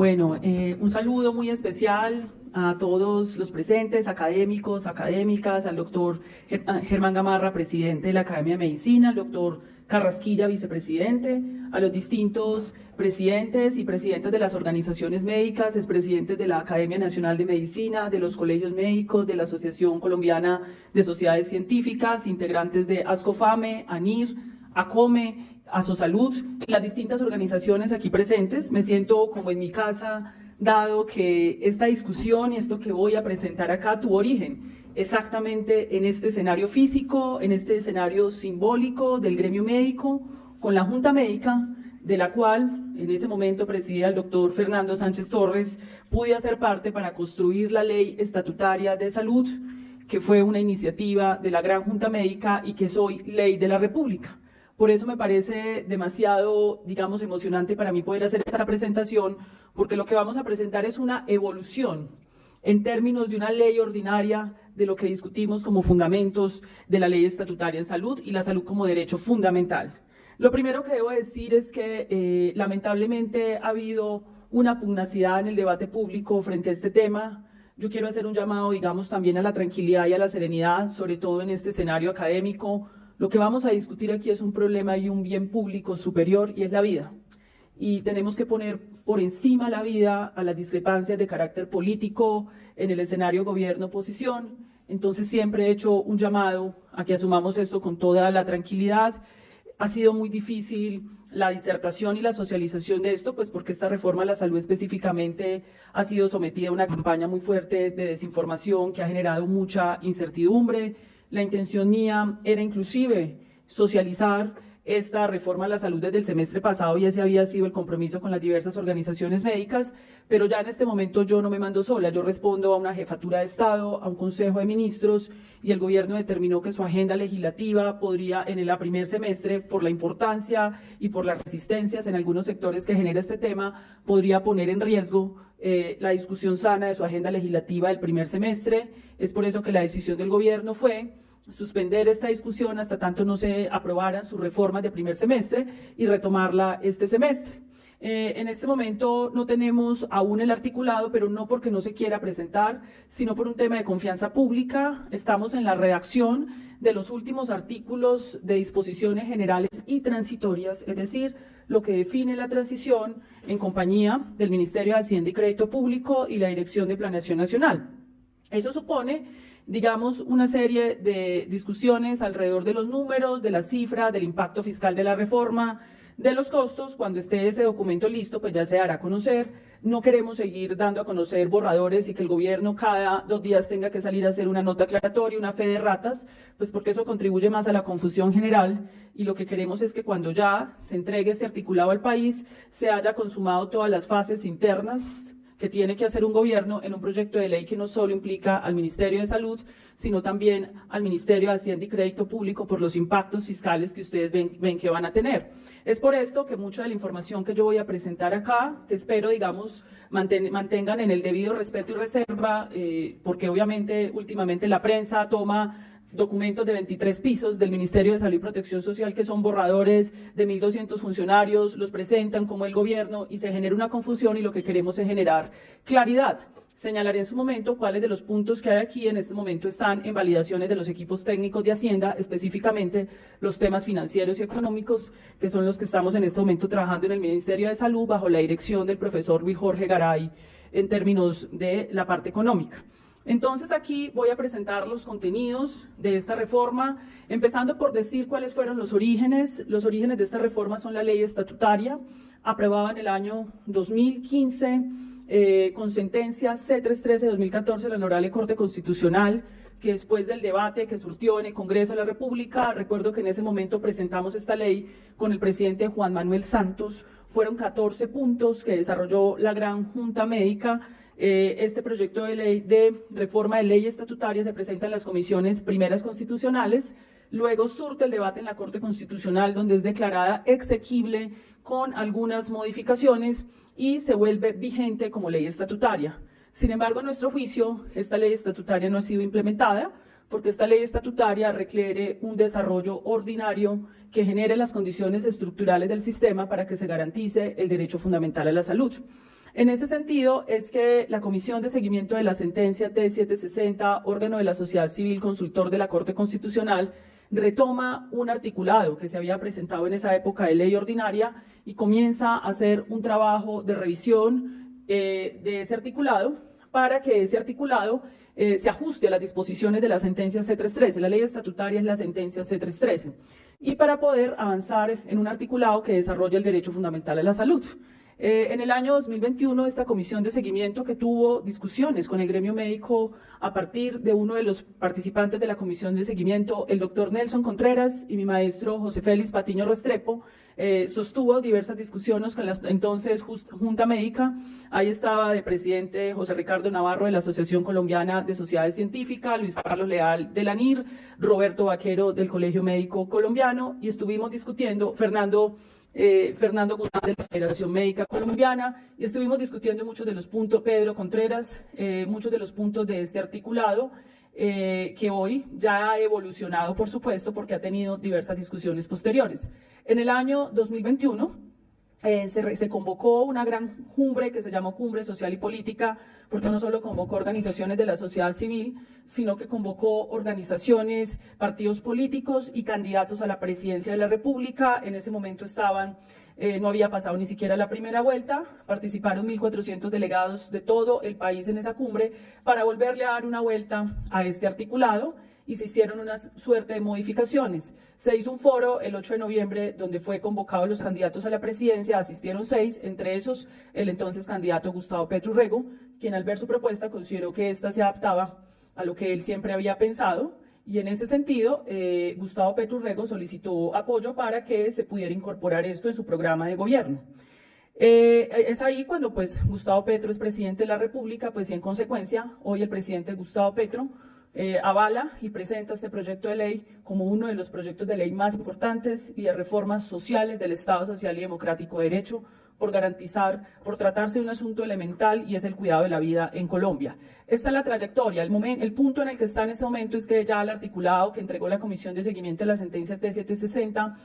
Bueno, eh, un saludo muy especial a todos los presentes, académicos, académicas, al doctor Germán Gamarra, presidente de la Academia de Medicina, al doctor Carrasquilla, vicepresidente, a los distintos presidentes y presidentes de las organizaciones médicas, expresidentes de la Academia Nacional de Medicina, de los colegios médicos, de la Asociación Colombiana de Sociedades Científicas, integrantes de ASCOFAME, ANIR, ACOME, ASOSALUD y las distintas organizaciones aquí presentes. Me siento como en mi casa, dado que esta discusión y esto que voy a presentar acá tuvo origen exactamente en este escenario físico, en este escenario simbólico del gremio médico, con la Junta Médica, de la cual en ese momento presidía el doctor Fernando Sánchez Torres, pude hacer parte para construir la ley estatutaria de salud, que fue una iniciativa de la Gran Junta Médica y que es hoy ley de la República. Por eso me parece demasiado, digamos, emocionante para mí poder hacer esta presentación, porque lo que vamos a presentar es una evolución en términos de una ley ordinaria de lo que discutimos como fundamentos de la ley estatutaria en salud y la salud como derecho fundamental. Lo primero que debo decir es que eh, lamentablemente ha habido una pugnacidad en el debate público frente a este tema. Yo quiero hacer un llamado, digamos, también a la tranquilidad y a la serenidad, sobre todo en este escenario académico, lo que vamos a discutir aquí es un problema y un bien público superior y es la vida. Y tenemos que poner por encima la vida a las discrepancias de carácter político en el escenario gobierno-oposición. Entonces siempre he hecho un llamado a que asumamos esto con toda la tranquilidad. Ha sido muy difícil la disertación y la socialización de esto, pues porque esta reforma a la salud específicamente ha sido sometida a una campaña muy fuerte de desinformación que ha generado mucha incertidumbre, la intención mía era inclusive socializar esta reforma a la salud desde el semestre pasado y ese había sido el compromiso con las diversas organizaciones médicas, pero ya en este momento yo no me mando sola, yo respondo a una jefatura de Estado, a un consejo de ministros y el gobierno determinó que su agenda legislativa podría en el primer semestre, por la importancia y por las resistencias en algunos sectores que genera este tema, podría poner en riesgo eh, la discusión sana de su agenda legislativa del primer semestre. Es por eso que la decisión del gobierno fue suspender esta discusión hasta tanto no se aprobaran sus reformas de primer semestre y retomarla este semestre. Eh, en este momento no tenemos aún el articulado, pero no porque no se quiera presentar, sino por un tema de confianza pública. Estamos en la redacción de los últimos artículos de disposiciones generales y transitorias, es decir, lo que define la transición en compañía del Ministerio de Hacienda y Crédito Público y la Dirección de Planeación Nacional. Eso supone digamos, una serie de discusiones alrededor de los números, de la cifra, del impacto fiscal de la reforma, de los costos, cuando esté ese documento listo, pues ya se hará conocer. No queremos seguir dando a conocer borradores y que el gobierno cada dos días tenga que salir a hacer una nota aclaratoria, una fe de ratas, pues porque eso contribuye más a la confusión general y lo que queremos es que cuando ya se entregue este articulado al país, se haya consumado todas las fases internas, que tiene que hacer un gobierno en un proyecto de ley que no solo implica al Ministerio de Salud, sino también al Ministerio de Hacienda y Crédito Público por los impactos fiscales que ustedes ven, ven que van a tener. Es por esto que mucha de la información que yo voy a presentar acá, que espero, digamos, mantengan en el debido respeto y reserva, eh, porque obviamente últimamente la prensa toma documentos de 23 pisos del Ministerio de Salud y Protección Social que son borradores de 1.200 funcionarios, los presentan como el gobierno y se genera una confusión y lo que queremos es generar claridad. Señalaré en su momento cuáles de los puntos que hay aquí en este momento están en validaciones de los equipos técnicos de Hacienda, específicamente los temas financieros y económicos, que son los que estamos en este momento trabajando en el Ministerio de Salud bajo la dirección del profesor Luis Jorge Garay en términos de la parte económica. Entonces aquí voy a presentar los contenidos de esta reforma, empezando por decir cuáles fueron los orígenes. Los orígenes de esta reforma son la ley estatutaria, aprobada en el año 2015, eh, con sentencia C313 de 2014 de la Honorable Corte Constitucional, que después del debate que surtió en el Congreso de la República, recuerdo que en ese momento presentamos esta ley con el presidente Juan Manuel Santos, fueron 14 puntos que desarrolló la Gran Junta Médica, eh, este proyecto de ley de reforma de ley estatutaria se presenta en las comisiones primeras constitucionales, luego surte el debate en la Corte Constitucional donde es declarada exequible con algunas modificaciones y se vuelve vigente como ley estatutaria. Sin embargo, a nuestro juicio, esta ley estatutaria no ha sido implementada porque esta ley estatutaria requiere un desarrollo ordinario que genere las condiciones estructurales del sistema para que se garantice el derecho fundamental a la salud. En ese sentido, es que la Comisión de Seguimiento de la Sentencia T760, órgano de la sociedad civil consultor de la Corte Constitucional, retoma un articulado que se había presentado en esa época de ley ordinaria y comienza a hacer un trabajo de revisión eh, de ese articulado para que ese articulado eh, se ajuste a las disposiciones de la sentencia C313. La ley estatutaria es la sentencia C313. Y para poder avanzar en un articulado que desarrolle el derecho fundamental a la salud. Eh, en el año 2021, esta comisión de seguimiento que tuvo discusiones con el gremio médico a partir de uno de los participantes de la comisión de seguimiento, el doctor Nelson Contreras y mi maestro José Félix Patiño Restrepo, eh, sostuvo diversas discusiones con la entonces Junta Médica. Ahí estaba de presidente José Ricardo Navarro de la Asociación Colombiana de Sociedades Científicas, Luis Carlos Leal de la NIR, Roberto Vaquero del Colegio Médico Colombiano y estuvimos discutiendo, Fernando eh, Fernando Guzmán de la Federación Médica Colombiana y estuvimos discutiendo muchos de los puntos, Pedro Contreras, eh, muchos de los puntos de este articulado eh, que hoy ya ha evolucionado, por supuesto, porque ha tenido diversas discusiones posteriores. En el año 2021, eh, se, convocó una gran cumbre que se llamó Cumbre Social y Política, porque no solo convocó organizaciones de la sociedad civil, sino que convocó organizaciones, partidos políticos y candidatos a la presidencia de la República. En ese momento estaban, eh, no había pasado ni siquiera la primera vuelta, participaron 1.400 delegados de todo el país en esa cumbre para volverle a dar una vuelta a este articulado y se hicieron una suerte de modificaciones. Se hizo un foro el 8 de noviembre donde fue convocado los candidatos a la presidencia, asistieron seis, entre esos el entonces candidato Gustavo Petro Rego, quien al ver su propuesta consideró que ésta se adaptaba a lo que él siempre había pensado y en ese sentido eh, Gustavo Petro Rego solicitó apoyo para que se pudiera incorporar esto en su programa de gobierno. Eh, es ahí cuando pues Gustavo Petro es presidente de la República, pues y en consecuencia hoy el presidente Gustavo Petro eh, avala y presenta este proyecto de ley como uno de los proyectos de ley más importantes y de reformas sociales del Estado Social y Democrático de Derecho por garantizar, por tratarse de un asunto elemental y es el cuidado de la vida en Colombia. Esta es la trayectoria. El, momento, el punto en el que está en este momento es que ya el articulado que entregó la Comisión de Seguimiento de la Sentencia T760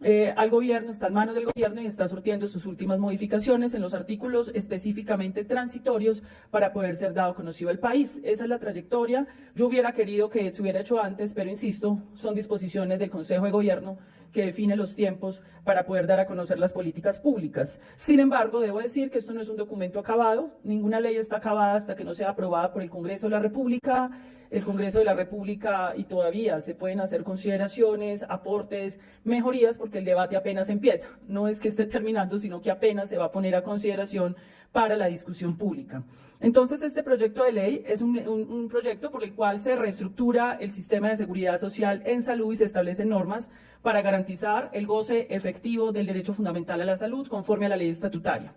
eh, al gobierno, está en manos del gobierno y está surtiendo sus últimas modificaciones en los artículos específicamente transitorios para poder ser dado conocido al país. Esa es la trayectoria. Yo hubiera querido que se hubiera hecho antes, pero insisto, son disposiciones del Consejo de Gobierno que define los tiempos para poder dar a conocer las políticas públicas. Sin embargo, debo decir que esto no es un documento acabado, ninguna ley está acabada hasta que no sea aprobada por el Congreso de la República, el Congreso de la República y todavía se pueden hacer consideraciones, aportes, mejorías, porque el debate apenas empieza. No es que esté terminando, sino que apenas se va a poner a consideración para la discusión pública. Entonces, este proyecto de ley es un, proyecto por el cual se reestructura el sistema de seguridad social en salud y se establecen normas para garantizar el goce efectivo del derecho fundamental a la salud conforme a la ley estatutaria.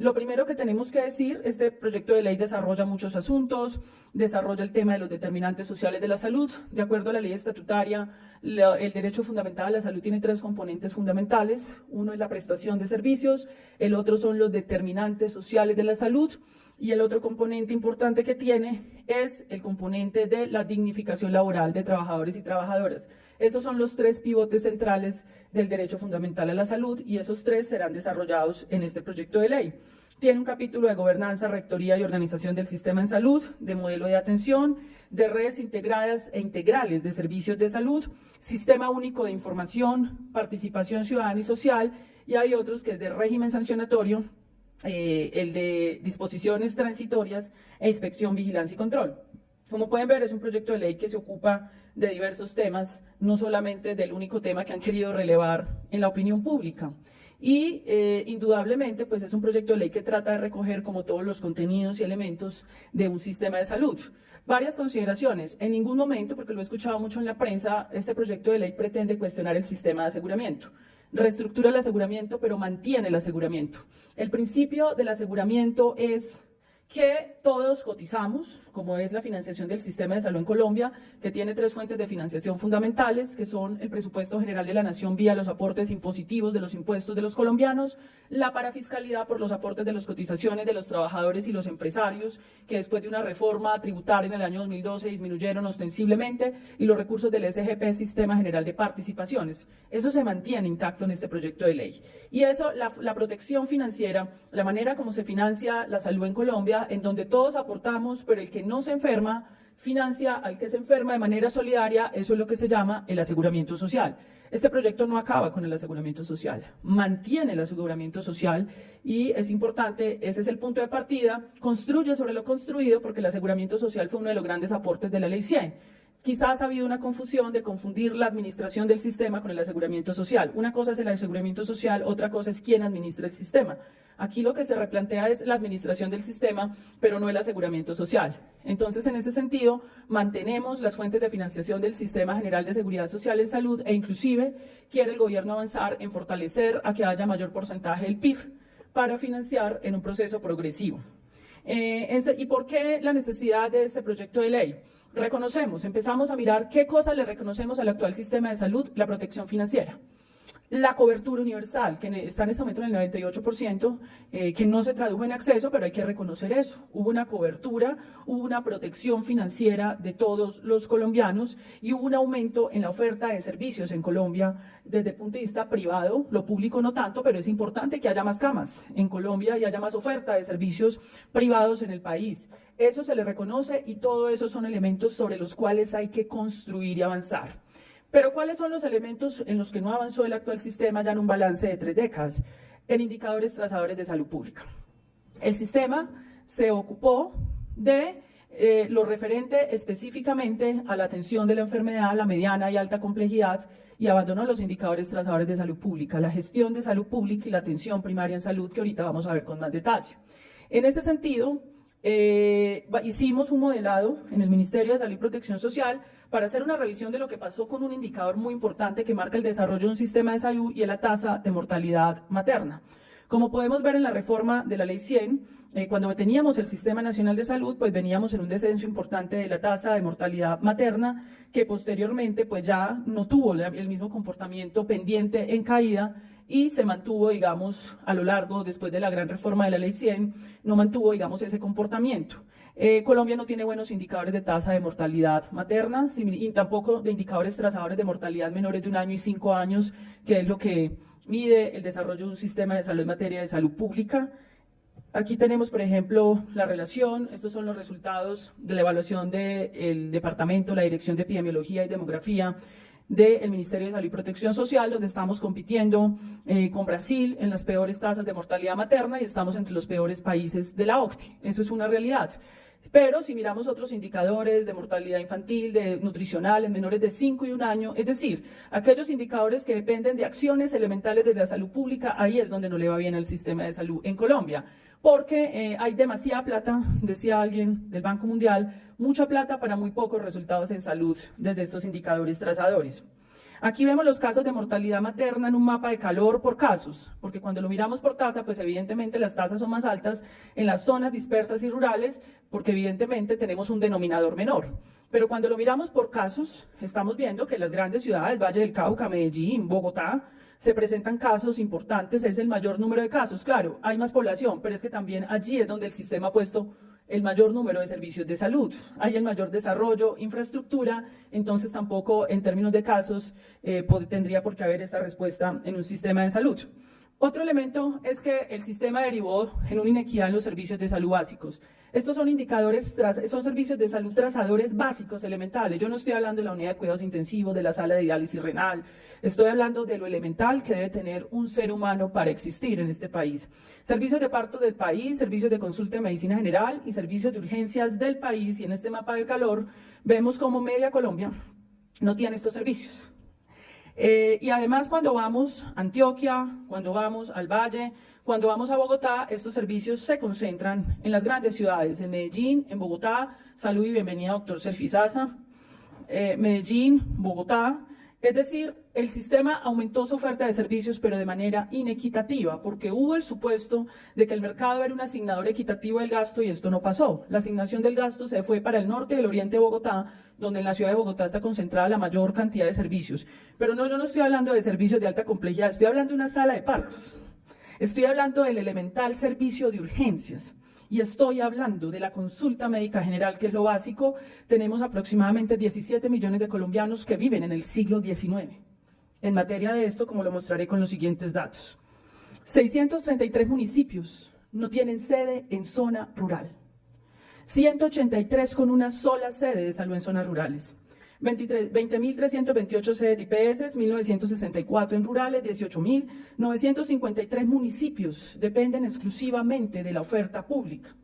Lo primero que tenemos que decir, este proyecto de ley desarrolla muchos asuntos, desarrolla el tema de los determinantes sociales de la salud. De acuerdo a la ley estatutaria, el derecho fundamental a la salud tiene tres componentes fundamentales. Uno es la prestación de servicios, el otro son los determinantes sociales de la salud y el otro componente importante que tiene es el componente de la dignificación laboral de trabajadores y trabajadoras. Esos son los tres pivotes centrales del derecho fundamental a la salud y esos tres serán desarrollados en este proyecto de ley. Tiene un capítulo de gobernanza, rectoría y organización del sistema en salud, de modelo de atención, de redes integradas e integrales de servicios de salud, sistema único de información, participación ciudadana y social, y hay otros que es de régimen sancionatorio, eh, el de disposiciones transitorias e inspección, vigilancia y control. Como pueden ver, es un proyecto de ley que se ocupa de diversos temas, no solamente del único tema que han querido relevar en la opinión pública. Y eh, indudablemente, pues es un proyecto de ley que trata de recoger como todos los contenidos y elementos de un sistema de salud. Varias consideraciones. En ningún momento, porque lo he escuchado mucho en la prensa, este proyecto de ley pretende cuestionar el sistema de aseguramiento reestructura el aseguramiento, pero mantiene el aseguramiento. El principio del aseguramiento es que todos cotizamos, como es la financiación del sistema de salud en Colombia, que tiene tres fuentes de financiación fundamentales, que son el presupuesto general de la nación vía los aportes impositivos de los impuestos de los colombianos, la parafiscalidad por los aportes de las cotizaciones de los trabajadores y los empresarios, que después de una reforma tributaria en el año 2012 disminuyeron ostensiblemente, y los recursos del SGP, Sistema General de Participaciones. Eso se mantiene intacto en este proyecto de ley. Y eso, la, la protección financiera, la manera como se financia la salud en Colombia, en donde todos aportamos, pero el que no se enferma financia al que se enferma de manera solidaria, eso es lo que se llama el aseguramiento social. Este proyecto no acaba con el aseguramiento social, mantiene el aseguramiento social y es importante, ese es el punto de partida, construye sobre lo construido porque el aseguramiento social fue uno de los grandes aportes de la Ley 100 Quizás ha habido una confusión de confundir la administración del sistema con el aseguramiento social. Una cosa es el aseguramiento social, otra cosa es quién administra el sistema. Aquí lo que se replantea es la administración del sistema, pero no el aseguramiento social. Entonces, en ese sentido, mantenemos las fuentes de financiación del Sistema General de Seguridad Social en Salud e inclusive quiere el gobierno avanzar en fortalecer a que haya mayor porcentaje del PIB para financiar en un proceso progresivo. Eh, ¿Y por qué la necesidad de este proyecto de ley? Reconocemos, empezamos a mirar qué cosas le reconocemos al actual sistema de salud, la protección financiera la cobertura universal, que está en este momento en el 98%, eh, que no se tradujo en acceso, pero hay que reconocer eso. Hubo una cobertura, hubo una protección financiera de todos los colombianos y hubo un aumento en la oferta de servicios en Colombia desde el punto de vista privado, lo público no tanto, pero es importante que haya más camas en Colombia y haya más oferta de servicios privados en el país. Eso se le reconoce y todo eso son elementos sobre los cuales hay que construir y avanzar. Pero ¿cuáles son los elementos en los que no avanzó el actual sistema ya en un balance de tres décadas? En indicadores trazadores de salud pública. El sistema se ocupó de eh, lo referente específicamente a la atención de la enfermedad, la mediana y alta complejidad, y abandonó los indicadores trazadores de salud pública, la gestión de salud pública y la atención primaria en salud, que ahorita vamos a ver con más detalle. En ese sentido, eh, hicimos un modelado en el Ministerio de Salud y Protección Social para hacer una revisión de lo que pasó con un indicador muy importante que marca el desarrollo de un sistema de salud y es la tasa de mortalidad materna. Como podemos ver en la reforma de la Ley 100, eh, cuando teníamos el Sistema Nacional de Salud, pues veníamos en un descenso importante de la tasa de mortalidad materna, que posteriormente pues ya no tuvo el mismo comportamiento pendiente en caída y se mantuvo, digamos, a lo largo, después de la gran reforma de la Ley 100, no mantuvo, digamos, ese comportamiento. Eh, Colombia no tiene buenos indicadores de tasa de mortalidad materna y tampoco de indicadores trazadores de mortalidad menores de un año y cinco años, que es lo que mide el desarrollo de un sistema de salud en materia de salud pública. Aquí tenemos, por ejemplo, la relación, estos son los resultados de la evaluación del departamento, la Dirección de Epidemiología y Demografía, del Ministerio de Salud y Protección Social, donde estamos compitiendo eh, con Brasil en las peores tasas de mortalidad materna y estamos entre los peores países de la OCDE. Eso es una realidad. Pero si miramos otros indicadores de mortalidad infantil, de nutricional en menores de 5 y 1 año, es decir, aquellos indicadores que dependen de acciones elementales de la salud pública, ahí es donde no le va bien al sistema de salud en Colombia porque eh, hay demasiada plata, decía alguien del Banco Mundial, mucha plata para muy pocos resultados en salud desde estos indicadores trazadores. Aquí vemos los casos de mortalidad materna en un mapa de calor por casos, porque cuando lo miramos por casa, pues evidentemente las tasas son más altas en las zonas dispersas y rurales, porque evidentemente tenemos un denominador menor. Pero cuando lo miramos por casos, estamos viendo que las grandes ciudades, Valle del Cauca, Medellín, Bogotá, se presentan casos importantes, es el mayor número de casos. Claro, hay más población, pero es que también allí es donde el sistema ha puesto el mayor número de servicios de salud. Hay el mayor desarrollo, infraestructura, entonces tampoco en términos de casos eh, tendría por qué haber esta respuesta en un sistema de salud. Otro elemento es que el sistema derivó en una inequidad en los servicios de salud básicos. Estos son indicadores, son servicios de salud trazadores básicos, elementales. Yo no estoy hablando de la unidad de cuidados intensivos, de la sala de diálisis renal. Estoy hablando de lo elemental que debe tener un ser humano para existir en este país. Servicios de parto del país, servicios de consulta de medicina general y servicios de urgencias del país. Y en este mapa del calor vemos como media Colombia no tiene estos servicios. Eh, y además cuando vamos a Antioquia, cuando vamos al Valle, cuando vamos a Bogotá, estos servicios se concentran en las grandes ciudades, en Medellín, en Bogotá, salud y bienvenida doctor Serfizaza, eh, Medellín, Bogotá, Es decir, el sistema aumentó su oferta de servicios, pero de manera inequitativa, porque hubo el supuesto de que el mercado era un asignador equitativo del gasto y esto no pasó. La asignación del gasto se fue para el norte y el oriente de Bogotá, donde en la ciudad de Bogotá está concentrada la mayor cantidad de servicios. Pero no, yo no estoy hablando de servicios de alta complejidad, estoy hablando de una sala de partos. Estoy hablando del elemental servicio de urgencias y estoy hablando de la consulta médica general, que es lo básico, tenemos aproximadamente 17 millones de colombianos que viven en el siglo XIX. En materia de esto, como lo mostraré con los siguientes datos. 633 municipios no tienen sede en zona rural. 183 con una sola sede de salud en zonas rurales. 20.328 sedes de IPS, 1.964 en rurales, 18.953 municipios dependen exclusivamente de la oferta pública.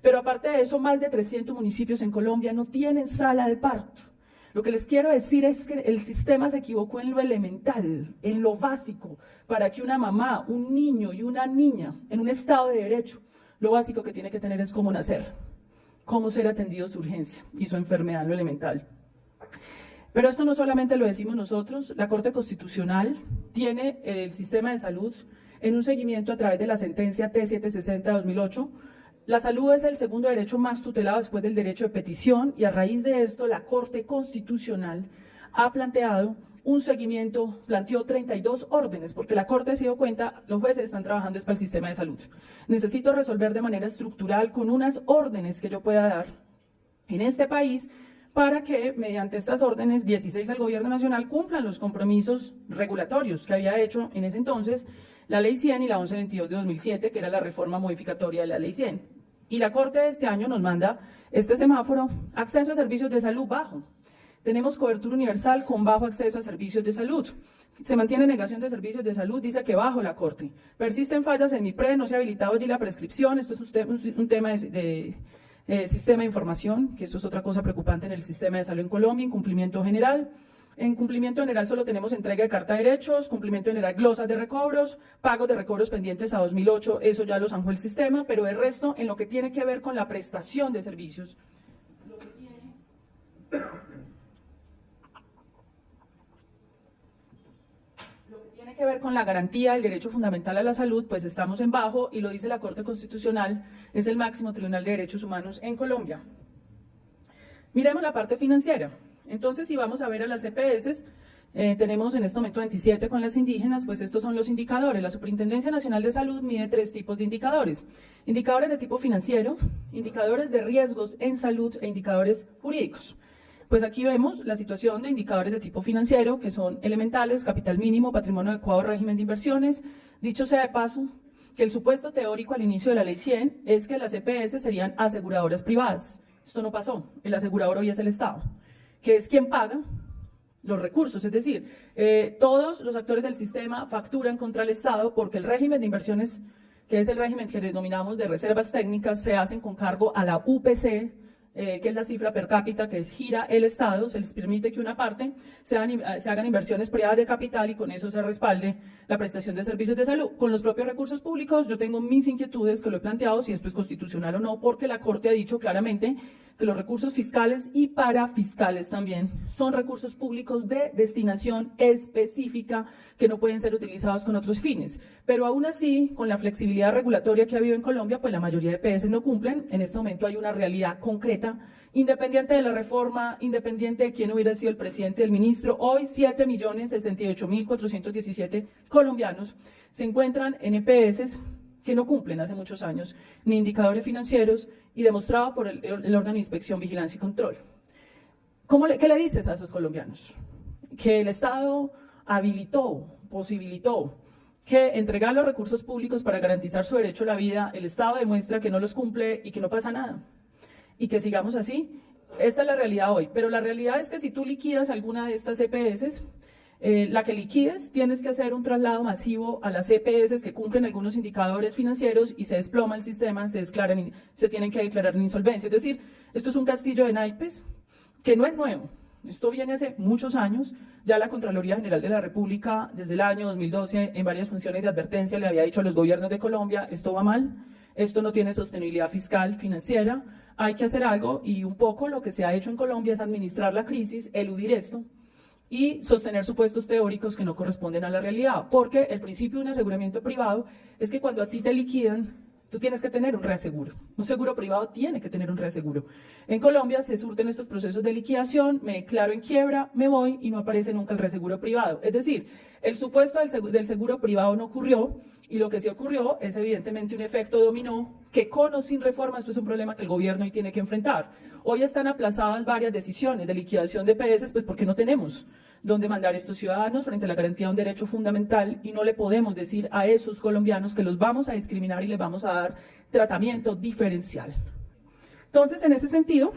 Pero aparte de eso, más de 300 municipios en Colombia no tienen sala de parto. Lo que les quiero decir es que el sistema se equivocó en lo elemental, en lo básico, para que una mamá, un niño y una niña en un estado de derecho, lo básico que tiene que tener es cómo nacer, cómo ser atendido su urgencia y su enfermedad, lo elemental. Pero esto no solamente lo decimos nosotros, la Corte Constitucional tiene el sistema de salud en un seguimiento a través de la sentencia T760 de 2008. La salud es el segundo derecho más tutelado después del derecho de petición y a raíz de esto la Corte Constitucional ha planteado un seguimiento, planteó 32 órdenes, porque la Corte se dio cuenta, los jueces están trabajando para el sistema de salud. Necesito resolver de manera estructural con unas órdenes que yo pueda dar en este país para que mediante estas órdenes 16 del Gobierno Nacional cumplan los compromisos regulatorios que había hecho en ese entonces la Ley 100 y la 1122 de 2007, que era la reforma modificatoria de la Ley 100. Y la Corte de este año nos manda este semáforo, acceso a servicios de salud bajo. Tenemos cobertura universal con bajo acceso a servicios de salud. Se mantiene negación de servicios de salud, dice que bajo la Corte. Persisten fallas en mi pre, no se ha habilitado allí la prescripción, esto es un, tema de eh, sistema de información, que eso es otra cosa preocupante en el sistema de salud en Colombia, incumplimiento general. En cumplimiento general solo tenemos entrega de carta de derechos, cumplimiento general glosas de recobros, pagos de recobros pendientes a 2008, eso ya lo zanjó el sistema, pero el resto en lo que tiene que ver con la prestación de servicios. que ver con la garantía del derecho fundamental a la salud, pues estamos en bajo y lo dice la Corte Constitucional, es el máximo tribunal de derechos humanos en Colombia. Miremos la parte financiera. Entonces, si vamos a ver a las EPS, eh, tenemos en este momento 27 con las indígenas, pues estos son los indicadores. La Superintendencia Nacional de Salud mide tres tipos de indicadores. Indicadores de tipo financiero, indicadores de riesgos en salud e indicadores jurídicos. Pues aquí vemos la situación de indicadores de tipo financiero, que son elementales, capital mínimo, patrimonio adecuado, régimen de inversiones. Dicho sea de paso, que el supuesto teórico al inicio de la ley 100 es que las EPS serían aseguradoras privadas. Esto no pasó. El asegurador hoy es el Estado, que es quien paga los recursos. Es decir, eh, todos los actores del sistema facturan contra el Estado porque el régimen de inversiones, que es el régimen que denominamos de reservas técnicas, se hacen con cargo a la UPC, eh, que es la cifra per cápita que gira el Estado, se les permite que una parte se hagan, inversiones privadas de capital y con eso se respalde la prestación de servicios de salud. Con los propios recursos públicos yo tengo mis inquietudes que lo he planteado, si esto es constitucional o no, porque la Corte ha dicho claramente que los recursos fiscales y parafiscales también son recursos públicos de destinación específica que no pueden ser utilizados con otros fines. Pero aún así, con la flexibilidad regulatoria que ha habido en Colombia, pues la mayoría de PS no cumplen. En este momento hay una realidad concreta, independiente de la reforma, independiente de quién hubiera sido el presidente del ministro. Hoy 7.068.417 colombianos se encuentran en EPS que no cumplen hace muchos años ni indicadores financieros y demostrado por el, órgano de inspección, vigilancia y control. ¿Cómo ¿Qué le dices a esos colombianos? Que el Estado habilitó, posibilitó que entregar los recursos públicos para garantizar su derecho a la vida, el Estado demuestra que no los cumple y que no pasa nada. Y que sigamos así. Esta es la realidad hoy. Pero la realidad es que si tú liquidas alguna de estas EPS, eh, la que liquides, tienes que hacer un traslado masivo a las EPS que cumplen algunos indicadores financieros y se desploma el sistema, se, declaran, se tienen que declarar en insolvencia. Es decir, esto es un castillo de naipes que no es nuevo. Esto viene hace muchos años. Ya la Contraloría General de la República, desde el año 2012, en varias funciones de advertencia, le había dicho a los gobiernos de Colombia, esto va mal, esto no tiene sostenibilidad fiscal, financiera, hay que hacer algo y un poco lo que se ha hecho en Colombia es administrar la crisis, eludir esto, y sostener supuestos teóricos que no corresponden a la realidad, porque el principio de un aseguramiento privado es que cuando a ti te liquidan, tú tienes que tener un reaseguro. Un seguro privado tiene que tener un reaseguro. En Colombia se surten estos procesos de liquidación, me declaro en quiebra, me voy y no aparece nunca el reaseguro privado. Es decir, el supuesto del seguro, privado no ocurrió y lo que sí ocurrió es evidentemente un efecto dominó que con o sin reforma esto es un problema que el gobierno hoy tiene que enfrentar. Hoy están aplazadas varias decisiones de liquidación de PS pues porque no tenemos dónde mandar a estos ciudadanos frente a la garantía de un derecho fundamental y no le podemos decir a esos colombianos que los vamos a discriminar y les vamos a dar tratamiento diferencial. Entonces, en ese sentido,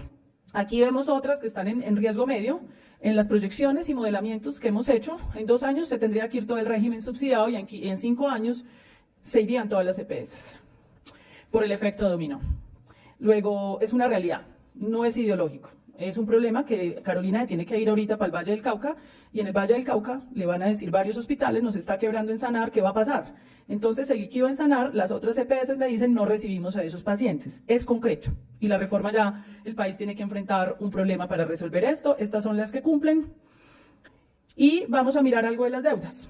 aquí vemos otras que están en riesgo medio, en las proyecciones y modelamientos que hemos hecho, en dos años se tendría que ir todo el régimen subsidiado y en, cinco años se irían todas las EPS por el efecto dominó. Luego, es una realidad, no es ideológico. Es un problema que Carolina tiene que ir ahorita para el Valle del Cauca y en el Valle del Cauca le van a decir varios hospitales, nos está quebrando en sanar, ¿qué va a pasar? Entonces el líquido en sanar, las otras EPS me dicen no recibimos a esos pacientes. Es concreto y la reforma ya, el país tiene que enfrentar un problema para resolver esto. Estas son las que cumplen. Y vamos a mirar algo de las deudas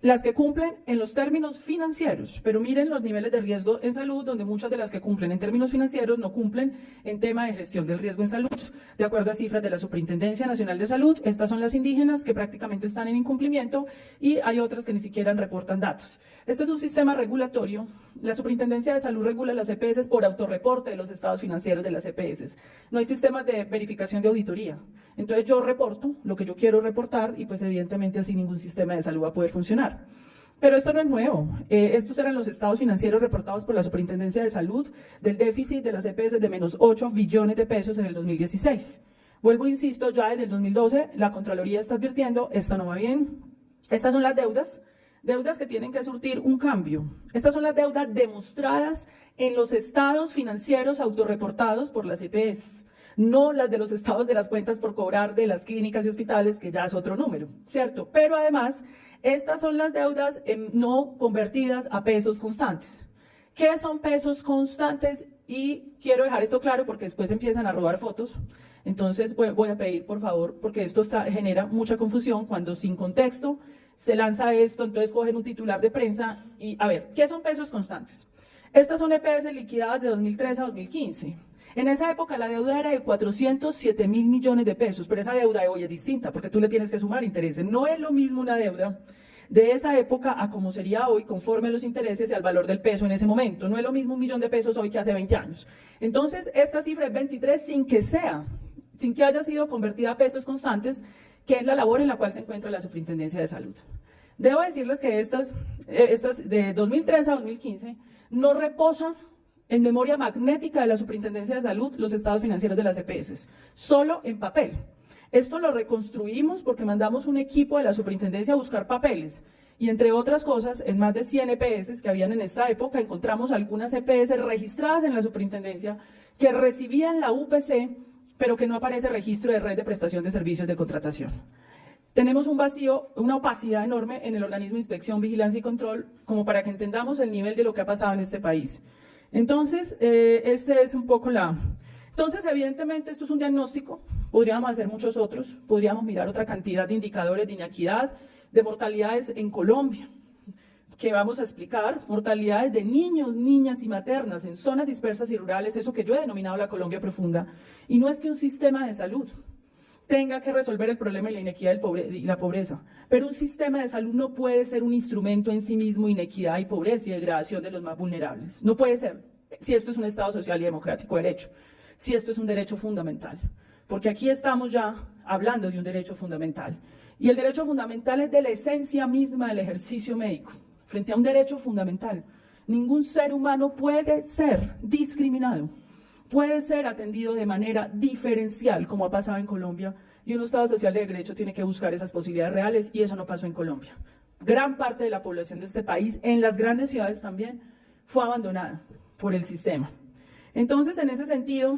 las que cumplen en los términos financieros, pero miren los niveles de riesgo en salud, donde muchas de las que cumplen en términos financieros no cumplen en tema de gestión del riesgo en salud. De acuerdo a cifras de la Superintendencia Nacional de Salud, estas son las indígenas que prácticamente están en incumplimiento y hay otras que ni siquiera reportan datos. Este es un sistema regulatorio. La Superintendencia de Salud regula las EPS por autorreporte de los estados financieros de las EPS. No hay sistemas de verificación de auditoría. Entonces yo reporto lo que yo quiero reportar y pues evidentemente así ningún sistema de salud va a poder funcionar. Pero esto no es nuevo. Eh, estos eran los estados financieros reportados por la Superintendencia de Salud del déficit de las EPS de menos 8 billones de pesos en el 2016. Vuelvo, insisto, ya desde el 2012 la Contraloría está advirtiendo, esto no va bien. Estas son las deudas, deudas que tienen que surtir un cambio. Estas son las deudas demostradas en los estados financieros autorreportados por las EPS no las de los estados de las cuentas por cobrar de las clínicas y hospitales, que ya es otro número, ¿cierto? Pero además, estas son las deudas no convertidas a pesos constantes. ¿Qué son pesos constantes? Y quiero dejar esto claro porque después empiezan a robar fotos. Entonces voy a pedir, por favor, porque esto genera mucha confusión cuando sin contexto se lanza esto, entonces cogen un titular de prensa y, a ver, ¿qué son pesos constantes? Estas son EPS liquidadas de 2003 a 2015. En esa época la deuda era de 407 mil millones de pesos, pero esa deuda de hoy es distinta porque tú le tienes que sumar intereses. No es lo mismo una deuda de esa época a como sería hoy conforme los intereses y al valor del peso en ese momento. No es lo mismo un millón de pesos hoy que hace 20 años. Entonces, esta cifra es 23 sin que sea, sin que haya sido convertida a pesos constantes, que es la labor en la cual se encuentra la Superintendencia de Salud. Debo decirles que estas, eh, estas de 2003 a 2015 no reposan en memoria magnética de la Superintendencia de Salud los estados financieros de las EPS, solo en papel. Esto lo reconstruimos porque mandamos un equipo de la Superintendencia a buscar papeles y entre otras cosas, en más de 100 EPS que habían en esta época, encontramos algunas EPS registradas en la Superintendencia que recibían la UPC, pero que no aparece registro de red de prestación de servicios de contratación. Tenemos un vacío, una opacidad enorme en el organismo de inspección, vigilancia y control, como para que entendamos el nivel de lo que ha pasado en este país. Entonces, eh, este es un poco la... Entonces, evidentemente, esto es un diagnóstico, podríamos hacer muchos otros, podríamos mirar otra cantidad de indicadores de inequidad, de mortalidades en Colombia, que vamos a explicar, mortalidades de niños, niñas y maternas en zonas dispersas y rurales, eso que yo he denominado la Colombia profunda, y no es que un sistema de salud tenga que resolver el problema de la inequidad y la pobreza. Pero un sistema de salud no puede ser un instrumento en sí mismo inequidad y pobreza y degradación de los más vulnerables. No puede ser, si esto es un Estado social y democrático de derecho, si esto es un derecho fundamental. Porque aquí estamos ya hablando de un derecho fundamental. Y el derecho fundamental es de la esencia misma del ejercicio médico, frente a un derecho fundamental. Ningún ser humano puede ser discriminado puede ser atendido de manera diferencial, como ha pasado en Colombia, y un Estado social de derecho tiene que buscar esas posibilidades reales, y eso no pasó en Colombia. Gran parte de la población de este país, en las grandes ciudades también, fue abandonada por el sistema. Entonces, en ese sentido,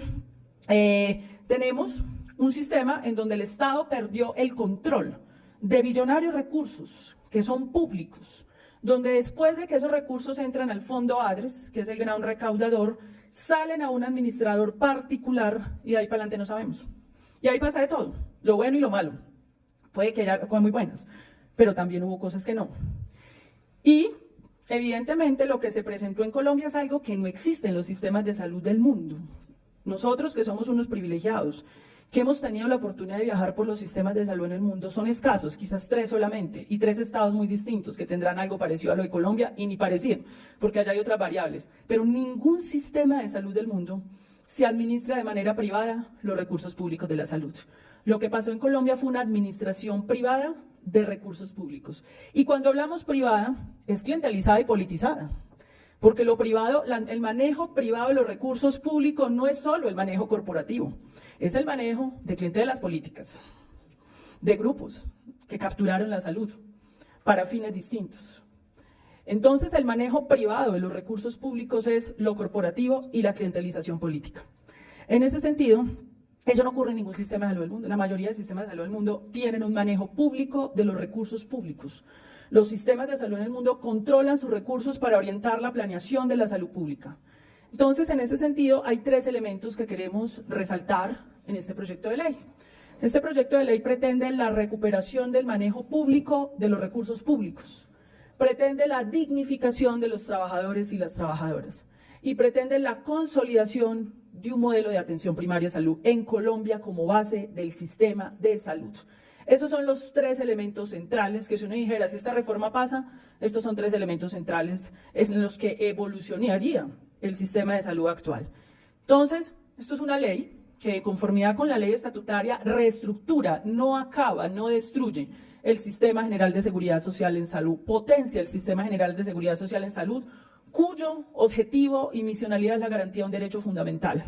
eh, tenemos un sistema en donde el Estado perdió el control de billonarios recursos que son públicos, donde después de que esos recursos entran al fondo ADRES, que es el gran recaudador, salen a un administrador particular y de ahí para adelante no sabemos. Y ahí pasa de todo. lo bueno y lo malo. Puede que haya cosas muy buenas, pero también hubo cosas que no. Y evidentemente lo que se presentó en Colombia es algo que no existe en los sistemas de salud del mundo. Nosotros que somos unos privilegiados, que hemos tenido la oportunidad de viajar por los sistemas de salud en el mundo son escasos, quizás tres solamente, y tres estados muy distintos que tendrán algo parecido a lo de Colombia y ni parecido, porque allá hay otras variables. Pero ningún sistema de salud del mundo se administra de manera privada los recursos públicos de la salud. Lo que pasó en Colombia fue una administración privada de recursos públicos. Y cuando hablamos privada, es clientalizada y politizada. Porque lo privado, el manejo privado de los recursos públicos no es solo el manejo corporativo es el manejo de clientelas políticas, de grupos que capturaron la salud para fines distintos. Entonces, el manejo privado de los recursos públicos es lo corporativo y la clientelización política. En ese sentido, eso no ocurre en ningún sistema de salud del mundo. La mayoría de sistemas de salud del mundo tienen un manejo público de los recursos públicos. Los sistemas de salud en el mundo controlan sus recursos para orientar la planeación de la salud pública. Entonces, en ese sentido, hay tres elementos que queremos resaltar en este proyecto de ley. Este proyecto de ley pretende la recuperación del manejo público de los recursos públicos, pretende la dignificación de los trabajadores y las trabajadoras y pretende la consolidación de un modelo de atención primaria salud en Colombia como base del sistema de salud. Esos son los tres elementos centrales que si uno dijera, si esta reforma pasa, estos son tres elementos centrales en los que evolucionaría el sistema de salud actual. Entonces, esto es una ley que de conformidad con la ley estatutaria reestructura, no acaba, no destruye el Sistema General de Seguridad Social en Salud, potencia el Sistema General de Seguridad Social en Salud, cuyo objetivo y misionalidad es la garantía de un derecho fundamental.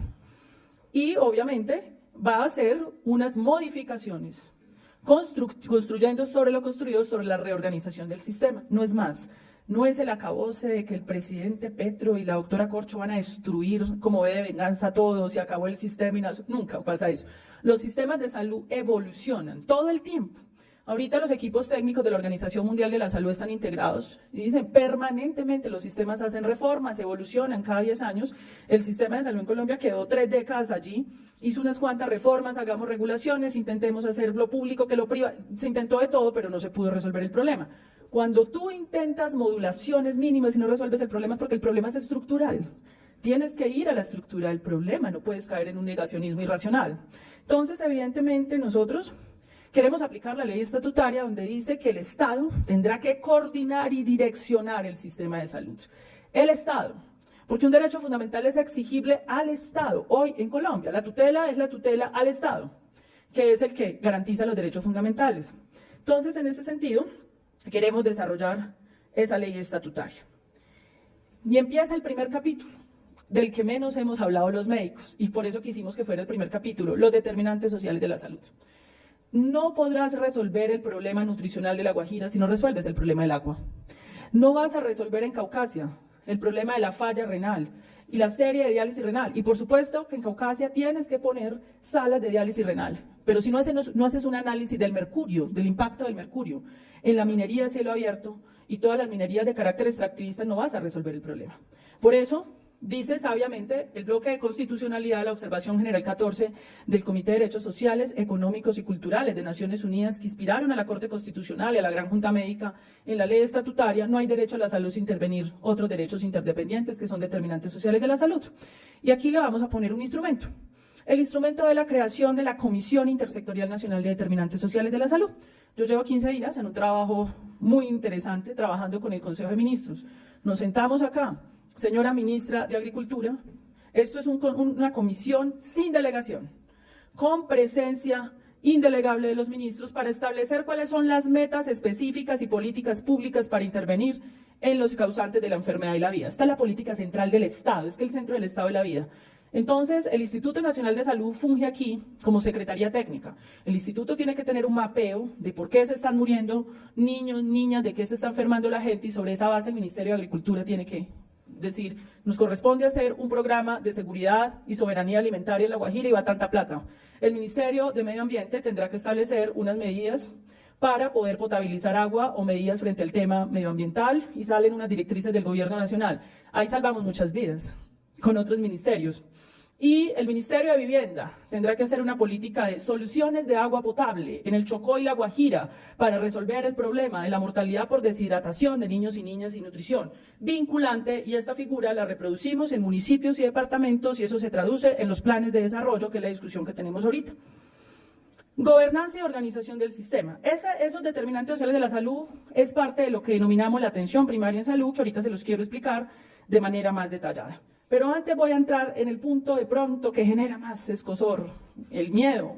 Y obviamente va a hacer unas modificaciones, construyendo sobre lo construido, sobre la reorganización del sistema, no es más. No es el acabose de que el presidente Petro y la doctora Corcho van a destruir como ve de venganza todo, se acabó el sistema y nunca pasa eso. Los sistemas de salud evolucionan todo el tiempo. Ahorita los equipos técnicos de la Organización Mundial de la Salud están integrados y dicen permanentemente los sistemas hacen reformas, evolucionan cada 10 años. El sistema de salud en Colombia quedó tres décadas allí, hizo unas cuantas reformas, hagamos regulaciones, intentemos hacerlo público, que lo privado. Se intentó de todo, pero no se pudo resolver el problema. Cuando tú intentas modulaciones mínimas y no resuelves el problema es porque el problema es estructural. Tienes que ir a la estructura del problema, no puedes caer en un negacionismo irracional. Entonces, evidentemente, nosotros queremos aplicar la ley estatutaria donde dice que el Estado tendrá que coordinar y direccionar el sistema de salud. El Estado, porque un derecho fundamental es exigible al Estado. Hoy en Colombia, la tutela es la tutela al Estado, que es el que garantiza los derechos fundamentales. Entonces, en ese sentido, queremos desarrollar esa ley estatutaria. Y empieza el primer capítulo, del que menos hemos hablado los médicos, y por eso quisimos que fuera el primer capítulo, los determinantes sociales de la salud. No podrás resolver el problema nutricional de la Guajira si no resuelves el problema del agua. No vas a resolver en Caucasia el problema de la falla renal y la serie de diálisis renal. Y por supuesto que en Caucasia tienes que poner salas de diálisis renal. Pero si no haces, no haces un análisis del mercurio, del impacto del mercurio, en la minería de cielo abierto y todas las minerías de carácter extractivista no vas a resolver el problema. Por eso, dice sabiamente el bloque de constitucionalidad de la observación general 14 del Comité de Derechos Sociales, Económicos y Culturales de Naciones Unidas que inspiraron a la Corte Constitucional y a la Gran Junta Médica en la ley estatutaria, no hay derecho a la salud sin intervenir otros derechos interdependientes que son determinantes sociales de la salud. Y aquí le vamos a poner un instrumento. El instrumento de la creación de la Comisión Intersectorial Nacional de Determinantes Sociales de la Salud. Yo llevo 15 días en un trabajo muy interesante trabajando con el Consejo de Ministros. Nos sentamos acá, señora ministra de Agricultura, esto es una comisión sin delegación, con presencia indelegable de los ministros para establecer cuáles son las metas específicas y políticas públicas para intervenir en los causantes de la enfermedad y la vida. Esta es la política central del Estado, es que el centro del Estado es la vida. Entonces, el Instituto Nacional de Salud funge aquí como Secretaría Técnica. El instituto tiene que tener un mapeo de por qué se están muriendo niños, niñas, de qué se está enfermando la gente y sobre esa base el Ministerio de Agricultura tiene que decir, nos corresponde hacer un programa de seguridad y soberanía alimentaria en La Guajira y va tanta plata. El Ministerio de Medio Ambiente tendrá que establecer unas medidas para poder potabilizar agua o medidas frente al tema medioambiental y salen unas directrices del gobierno nacional. Ahí salvamos muchas vidas con otros ministerios. Y el Ministerio de Vivienda tendrá que hacer una política de soluciones de agua potable en el Chocó y la Guajira para resolver el problema de la mortalidad por deshidratación de niños y niñas sin nutrición. Vinculante, y esta figura la reproducimos en municipios y departamentos y eso se traduce en los planes de desarrollo, que es la discusión que tenemos ahorita. Gobernanza y organización del sistema. esos determinantes sociales de la salud es parte de lo que denominamos la atención primaria en salud, que ahorita se los quiero explicar de manera más detallada. Pero antes voy a entrar en el punto de pronto que genera más escosor, el miedo.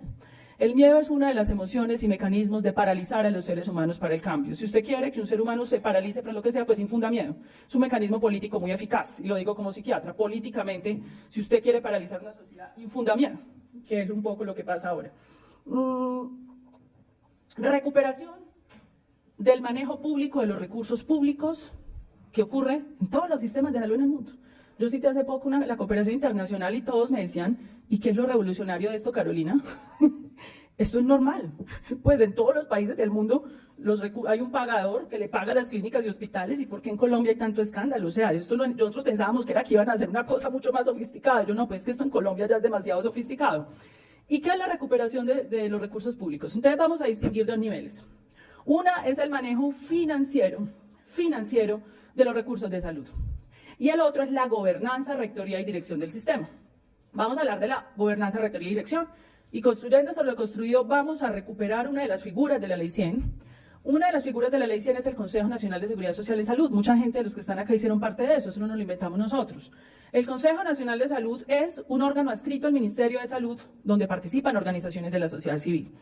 El miedo es una de las emociones y mecanismos de paralizar a los seres humanos para el cambio. Si usted quiere que un ser humano se paralice para lo que sea, pues infunda miedo. Es un mecanismo político muy eficaz, y lo digo como psiquiatra. Políticamente, si usted quiere paralizar una sociedad, infunda miedo, que es un poco lo que pasa ahora. Mm, recuperación del manejo público de los recursos públicos que ocurre en todos los sistemas de salud en el mundo. Yo cité hace poco una, la cooperación internacional y todos me decían, ¿y qué es lo revolucionario de esto, Carolina? esto es normal. Pues en todos los países del mundo hay un pagador que le paga a las clínicas y hospitales y por qué en Colombia hay tanto escándalo. O sea, esto nosotros pensábamos que era que iban a hacer una cosa mucho más sofisticada. Yo no, pues que esto en Colombia ya es demasiado sofisticado. ¿Y qué es la recuperación de, de los recursos públicos? Entonces vamos a distinguir dos niveles. Una es el manejo financiero, financiero de los recursos de salud y el otro es la gobernanza, rectoría y dirección del sistema. Vamos a hablar de la gobernanza, rectoría y dirección. Y construyendo sobre lo construido vamos a recuperar una de las figuras de la Ley 100. Una de las figuras de la Ley 100 es el Consejo Nacional de Seguridad Social y Salud. Mucha gente de los que están acá hicieron parte de eso, eso no nos lo inventamos nosotros. El Consejo Nacional de Salud es un órgano adscrito al Ministerio de Salud donde participan organizaciones de la sociedad civil.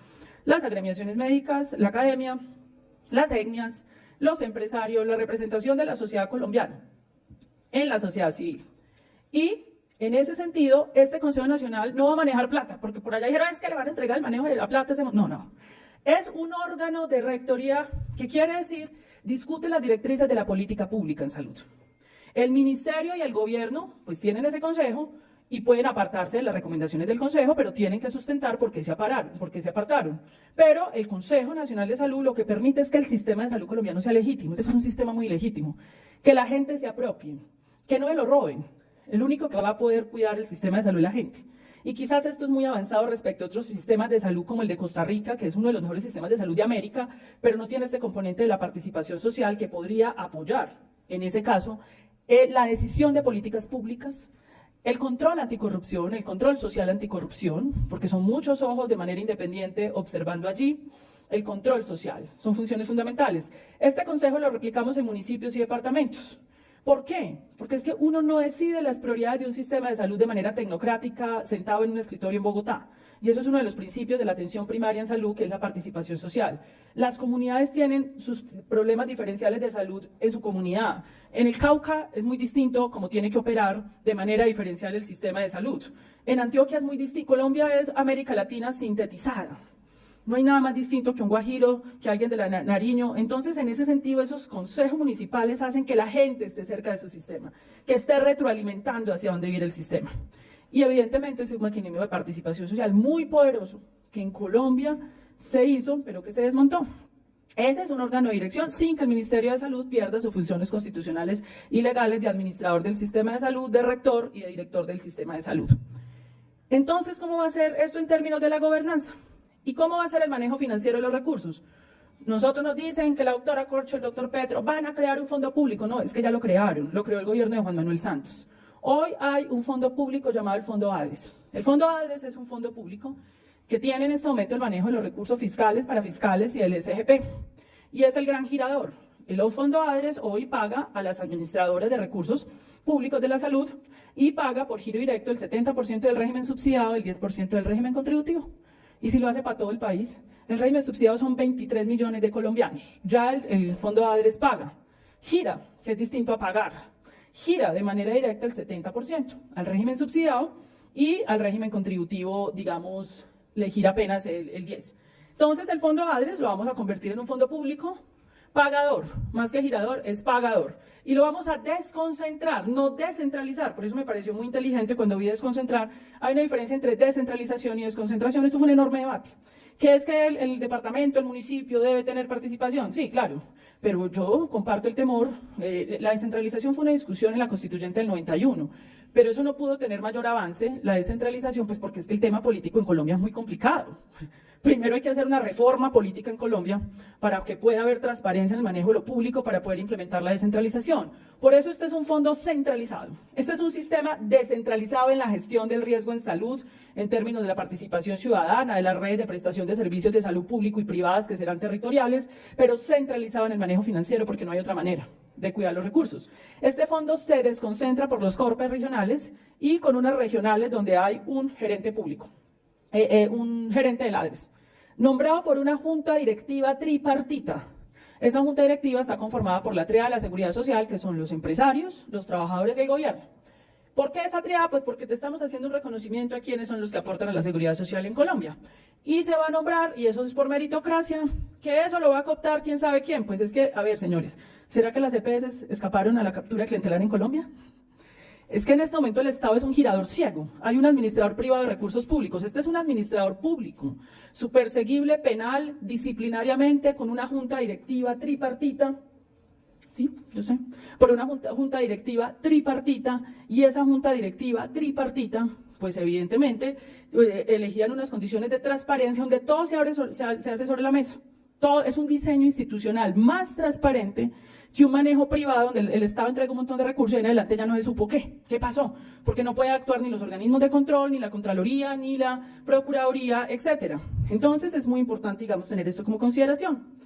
Las agremiaciones médicas, la academia, las etnias, los empresarios, la representación de la sociedad colombiana en la sociedad civil. Y en ese sentido, este Consejo Nacional no va a manejar plata, porque por allá dijeron, es que le van a entregar el manejo de la plata. No, no. Es un órgano de rectoría que quiere decir, discute las directrices de la política pública en salud. El ministerio y el gobierno, pues tienen ese consejo y pueden apartarse de las recomendaciones del consejo, pero tienen que sustentar por qué se, apararon, por se apartaron. Pero el Consejo Nacional de Salud lo que permite es que el sistema de salud colombiano sea legítimo. Es un sistema muy legítimo. Que la gente se apropie, que no me lo roben. El único que va a poder cuidar el sistema de salud es la gente. Y quizás esto es muy avanzado respecto a otros sistemas de salud como el de Costa Rica, que es uno de los mejores sistemas de salud de América, pero no tiene este componente de la participación social que podría apoyar, en ese caso, eh, la decisión de políticas públicas, el control anticorrupción, el control social anticorrupción, porque son muchos ojos de manera independiente observando allí, el control social, son funciones fundamentales. Este consejo lo replicamos en municipios y departamentos. ¿Por qué? Porque es que uno no decide las prioridades de un sistema de salud de manera tecnocrática sentado en un escritorio en Bogotá. Y eso es uno de los principios de la atención primaria en salud, que es la participación social. Las comunidades tienen sus problemas diferenciales de salud en su comunidad. En el Cauca es muy distinto cómo tiene que operar de manera diferencial el sistema de salud. En Antioquia es muy distinto. Colombia es América Latina sintetizada. No hay nada más distinto que un guajiro, que alguien de la Nariño. Entonces, en ese sentido, esos consejos municipales hacen que la gente esté cerca de su sistema, que esté retroalimentando hacia dónde viene el sistema. Y evidentemente es un mecanismo de participación social muy poderoso, que en Colombia se hizo, pero que se desmontó. Ese es un órgano de dirección sin que el Ministerio de Salud pierda sus funciones constitucionales y legales de administrador del sistema de salud, de rector y de director del sistema de salud. Entonces, ¿cómo va a ser esto en términos de la gobernanza? ¿Y cómo va a ser el manejo financiero de los recursos? Nosotros nos dicen que la doctora Corcho, el doctor Petro, van a crear un fondo público. No, es que ya lo crearon, lo creó el gobierno de Juan Manuel Santos. Hoy hay un fondo público llamado el Fondo ADRES. El Fondo ADRES es un fondo público que tiene en este momento el manejo de los recursos fiscales para fiscales y el SGP. Y es el gran girador. El Fondo ADRES hoy paga a las administradoras de recursos públicos de la salud y paga por giro directo el 70% del régimen subsidiado y el 10% del régimen contributivo y si lo hace para todo el país. El régimen subsidiado son 23 millones de colombianos. Ya el, Fondo ADRES paga. Gira, que es distinto a pagar. Gira de manera directa el 70% al régimen subsidiado y al régimen contributivo, digamos, le gira apenas el, el 10%. Entonces el Fondo ADRES lo vamos a convertir en un fondo público pagador, más que girador, es pagador. Y lo vamos a desconcentrar, no descentralizar. Por eso me pareció muy inteligente cuando vi desconcentrar. Hay una diferencia entre descentralización y desconcentración. Esto fue un enorme debate. ¿Qué es que el, departamento, el municipio debe tener participación? Sí, claro, pero yo comparto el temor. Eh, la descentralización fue una discusión en la constituyente del 91, pero eso no pudo tener mayor avance, la descentralización, pues porque es que el tema político en Colombia es muy complicado. Primero hay que hacer una reforma política en Colombia para que pueda haber transparencia en el manejo de lo público para poder implementar la descentralización. Por eso este es un fondo centralizado. Este es un sistema descentralizado en la gestión del riesgo en salud, en términos de la participación ciudadana, de las redes de prestación de servicios de salud público y privadas que serán territoriales, pero centralizado en el manejo financiero porque no hay otra manera de cuidar los recursos. Este fondo se desconcentra por los corpes regionales y con unas regionales donde hay un gerente público, eh, eh, un gerente de ladres, nombrado por una junta directiva tripartita. Esa junta directiva está conformada por la de la seguridad social, que son los empresarios, los trabajadores y el gobierno. ¿Por qué esa triada? Pues porque te estamos haciendo un reconocimiento a quienes son los que aportan a la seguridad social en Colombia. Y se va a nombrar, y eso es por meritocracia, que eso lo va a cooptar quién sabe quién. Pues es que, a ver, señores, ¿será que las EPS escaparon a la captura clientelar en Colombia? Es que en este momento el Estado es un girador ciego. Hay un administrador privado de recursos públicos. Este es un administrador público, superseguible penal, disciplinariamente, con una junta directiva tripartita, sí, yo sé, por una junta, directiva tripartita y esa junta directiva tripartita, pues evidentemente eh, elegían unas condiciones de transparencia donde todo se, abre, se, hace sobre la mesa. Todo es un diseño institucional más transparente que un manejo privado donde el, Estado entrega un montón de recursos y en adelante ya no se supo qué, qué pasó, porque no puede actuar ni los organismos de control, ni la Contraloría, ni la Procuraduría, etcétera. Entonces es muy importante, digamos, tener esto como consideración.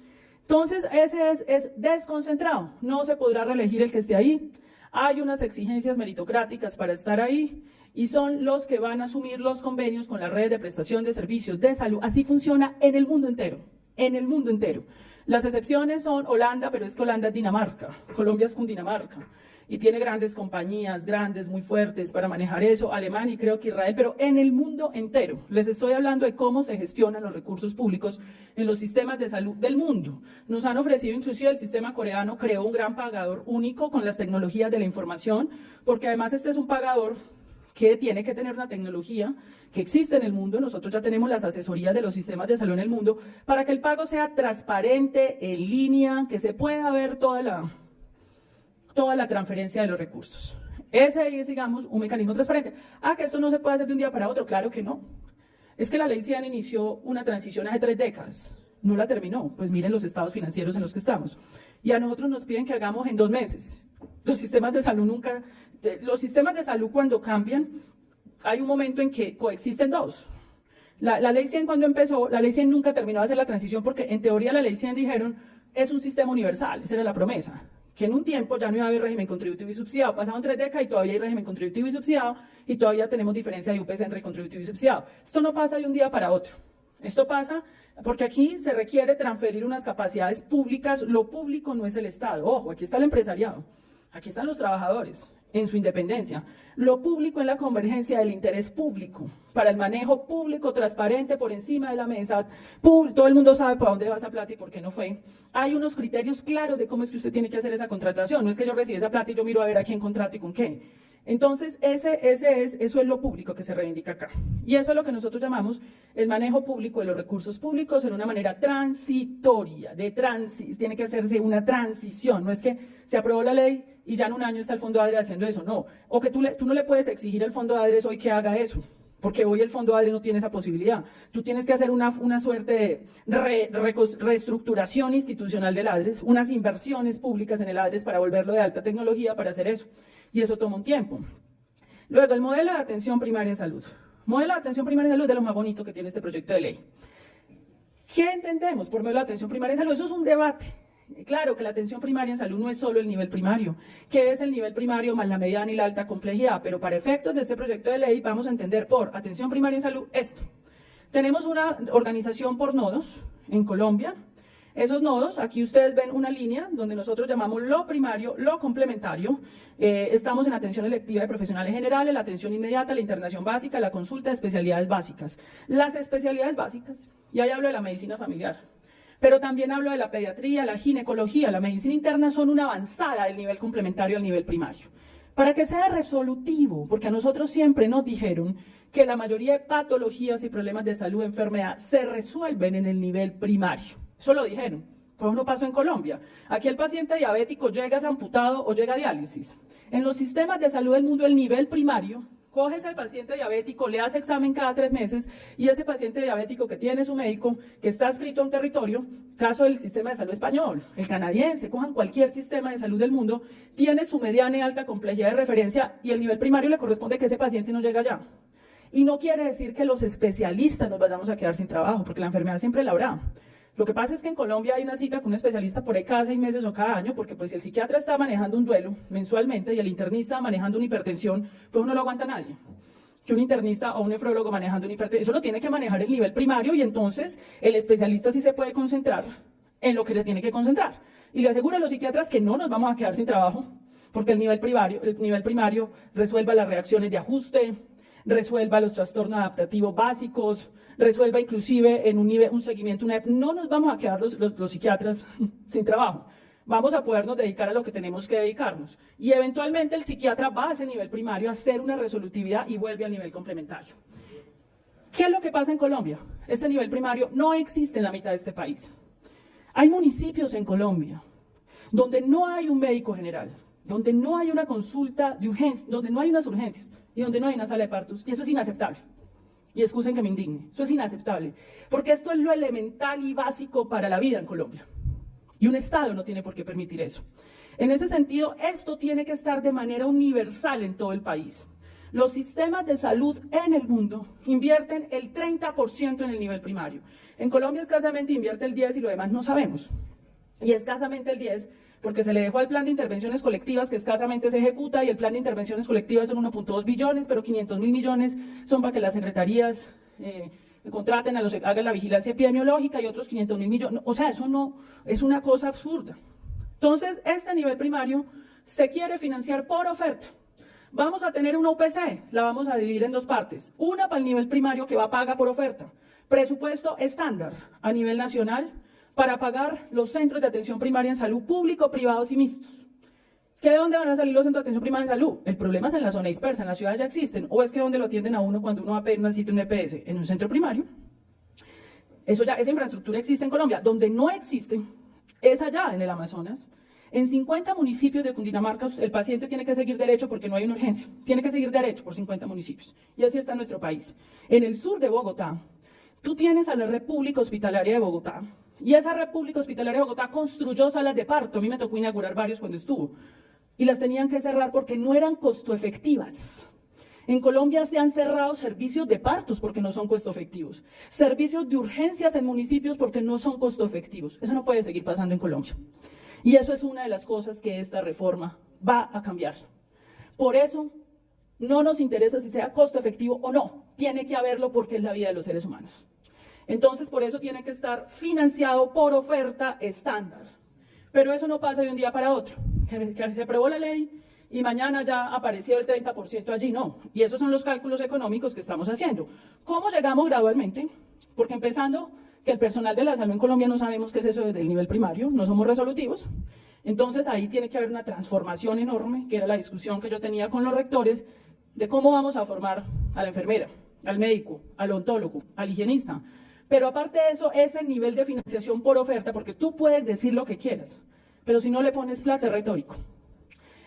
Entonces, ese es, desconcentrado, no se podrá reelegir el que esté ahí. Hay unas exigencias meritocráticas para estar ahí y son los que van a asumir los convenios con la red de prestación de servicios de salud. Así funciona en el mundo entero, en el mundo entero. Las excepciones son Holanda, pero es que Holanda es Dinamarca, Colombia es Cundinamarca y tiene grandes compañías, grandes, muy fuertes para manejar eso, Alemania y creo que Israel, pero en el mundo entero. Les estoy hablando de cómo se gestionan los recursos públicos en los sistemas de salud del mundo. Nos han ofrecido, inclusive el sistema coreano creó un gran pagador único con las tecnologías de la información, porque además este es un pagador que tiene que tener una tecnología que existe en el mundo, nosotros ya tenemos las asesorías de los sistemas de salud en el mundo, para que el pago sea transparente, en línea, que se pueda ver toda la, toda la transferencia de los recursos. Ese es, digamos, un mecanismo transparente. Ah, que esto no se puede hacer de un día para otro. Claro que no. Es que la ley CIAN inició una transición hace tres décadas. No la terminó. Pues miren los estados financieros en los que estamos. Y a nosotros nos piden que hagamos en dos meses. Los sistemas de salud nunca... Los sistemas de salud cuando cambian, hay un momento en que coexisten dos. La, la ley 100 cuando empezó, la ley 100 nunca terminó de hacer la transición porque en teoría la ley 100 dijeron es un sistema universal, esa era la promesa que en un tiempo ya no iba a haber régimen contributivo y subsidiado. Pasaron tres décadas y todavía hay régimen contributivo y subsidiado y todavía tenemos diferencia de UPS entre contributivo y subsidiado. Esto no pasa de un día para otro. Esto pasa porque aquí se requiere transferir unas capacidades públicas. Lo público no es el Estado. Ojo, aquí está el empresariado, aquí están los trabajadores en su independencia. Lo público en la convergencia del interés público, para el manejo público transparente por encima de la mesa. Todo el mundo sabe para dónde va esa plata y por qué no fue. Hay unos criterios claros de cómo es que usted tiene que hacer esa contratación. No es que yo reciba esa plata y yo miro a ver a quién contrato y con qué. Entonces, ese, ese es, eso es lo público que se reivindica acá. Y eso es lo que nosotros llamamos el manejo público de los recursos públicos en una manera transitoria, de transi tiene que hacerse una transición, no es que se aprobó la ley y ya en un año está el Fondo ADRE haciendo eso, no. O que tú, tú no le puedes exigir al Fondo ADRE hoy que haga eso, porque hoy el Fondo ADRE no tiene esa posibilidad. Tú tienes que hacer una, una suerte de reestructuración institucional del ADRES, unas inversiones públicas en el ADRES para volverlo de alta tecnología para hacer eso y eso toma un tiempo. Luego, el modelo de atención primaria en salud. Modelo de atención primaria en salud es de lo más bonito que tiene este proyecto de ley. ¿Qué entendemos por modelo de atención primaria en salud? Eso es un debate. Claro que la atención primaria en salud no es solo el nivel primario, que es el nivel primario más la mediana y la alta complejidad, pero para efectos de este proyecto de ley vamos a entender por atención primaria en salud esto. Tenemos una organización por nodos en Colombia, esos nodos, aquí ustedes ven una línea donde nosotros llamamos lo primario, lo complementario. Eh, estamos en atención electiva de profesionales generales, la atención inmediata, la internación básica, la consulta de especialidades básicas. Las especialidades básicas, y ahí hablo de la medicina familiar, pero también hablo de la pediatría, la ginecología, la medicina interna son una avanzada del nivel complementario al nivel primario. Para que sea resolutivo, porque a nosotros siempre nos dijeron que la mayoría de patologías y problemas de salud, enfermedad, se resuelven en el nivel primario. Eso lo dijeron. Pues no pasó en Colombia. Aquí el paciente diabético llega amputado o llega a diálisis. En los sistemas de salud del mundo, el nivel primario, coges al paciente diabético, le hace examen cada tres meses y ese paciente diabético que tiene su médico, que está escrito a un territorio, caso del sistema de salud español, el canadiense, cojan cualquier sistema de salud del mundo, tiene su mediana y alta complejidad de referencia y el nivel primario le corresponde que ese paciente no llega allá. Y no quiere decir que los especialistas nos vayamos a quedar sin trabajo, porque la enfermedad siempre la habrá. Lo que pasa es que en Colombia hay una cita con un especialista por ahí cada seis meses o cada año, porque pues si el psiquiatra está manejando un duelo mensualmente y el internista manejando una hipertensión, pues no lo aguanta nadie. Que un internista o un nefrólogo manejando una hipertensión, eso lo tiene que manejar el nivel primario y entonces el especialista sí se puede concentrar en lo que le tiene que concentrar. Y le aseguro a los psiquiatras que no nos vamos a quedar sin trabajo, porque el nivel primario, el nivel primario resuelva las reacciones de ajuste, resuelva los trastornos adaptativos básicos, resuelva inclusive en un, nivel, un seguimiento, una, no nos vamos a quedar los, los, psiquiatras sin trabajo. Vamos a podernos dedicar a lo que tenemos que dedicarnos. Y eventualmente el psiquiatra va a ese nivel primario a hacer una resolutividad y vuelve al nivel complementario. ¿Qué es lo que pasa en Colombia? Este nivel primario no existe en la mitad de este país. Hay municipios en Colombia donde no hay un médico general, donde no hay una consulta de urgencia, donde no hay unas urgencias, y donde no hay una sala de partos. Y eso es inaceptable. Y excusen que me indigne. Eso es inaceptable. Porque esto es lo elemental y básico para la vida en Colombia. Y un Estado no tiene por qué permitir eso. En ese sentido, esto tiene que estar de manera universal en todo el país. Los sistemas de salud en el mundo invierten el 30% en el nivel primario. En Colombia escasamente invierte el 10 y lo demás no sabemos. Y escasamente el 10 porque se le dejó al plan de intervenciones colectivas que escasamente se ejecuta y el plan de intervenciones colectivas son 1.2 billones, pero 500 mil millones son para que las secretarías eh, contraten a los hagan la vigilancia epidemiológica y otros 500 mil millones. O sea, eso no es una cosa absurda. Entonces, este nivel primario se quiere financiar por oferta. Vamos a tener una UPC, la vamos a dividir en dos partes. Una para el nivel primario que va paga por oferta. Presupuesto estándar a nivel nacional, para pagar los centros de atención primaria en salud público, privados y mixtos. ¿Qué de dónde van a salir los centros de atención primaria en salud? El problema es en la zona dispersa, en la ciudad ya existen. ¿O es que donde lo atienden a uno cuando uno va a pedir una cita en un EPS? En un centro primario. Eso ya, esa infraestructura existe en Colombia. Donde no existe es allá, en el Amazonas. En 50 municipios de Cundinamarca el paciente tiene que seguir derecho porque no hay una urgencia. Tiene que seguir derecho por 50 municipios. Y así está nuestro país. En el sur de Bogotá, tú tienes a la República Hospitalaria de Bogotá, y esa República Hospitalaria de Bogotá construyó salas de parto. A mí me tocó inaugurar varios cuando estuvo. Y las tenían que cerrar porque no eran costo efectivas. En Colombia se han cerrado servicios de partos porque no son costo efectivos. Servicios de urgencias en municipios porque no son costo efectivos. Eso no puede seguir pasando en Colombia. Y eso es una de las cosas que esta reforma va a cambiar. Por eso no nos interesa si sea costo efectivo o no. Tiene que haberlo porque es la vida de los seres humanos. Entonces, por eso tiene que estar financiado por oferta estándar. Pero eso no pasa de un día para otro. Que, se aprobó la ley y mañana ya apareció el 30% allí, no. Y esos son los cálculos económicos que estamos haciendo. ¿Cómo llegamos gradualmente? Porque empezando que el personal de la salud en Colombia no sabemos qué es eso desde el nivel primario, no somos resolutivos. Entonces ahí tiene que haber una transformación enorme, que era la discusión que yo tenía con los rectores, de cómo vamos a formar a la enfermera, al médico, al ontólogo, al higienista, pero aparte de eso, ese nivel de financiación por oferta, porque tú puedes decir lo que quieras, pero si no le pones plata es retórico.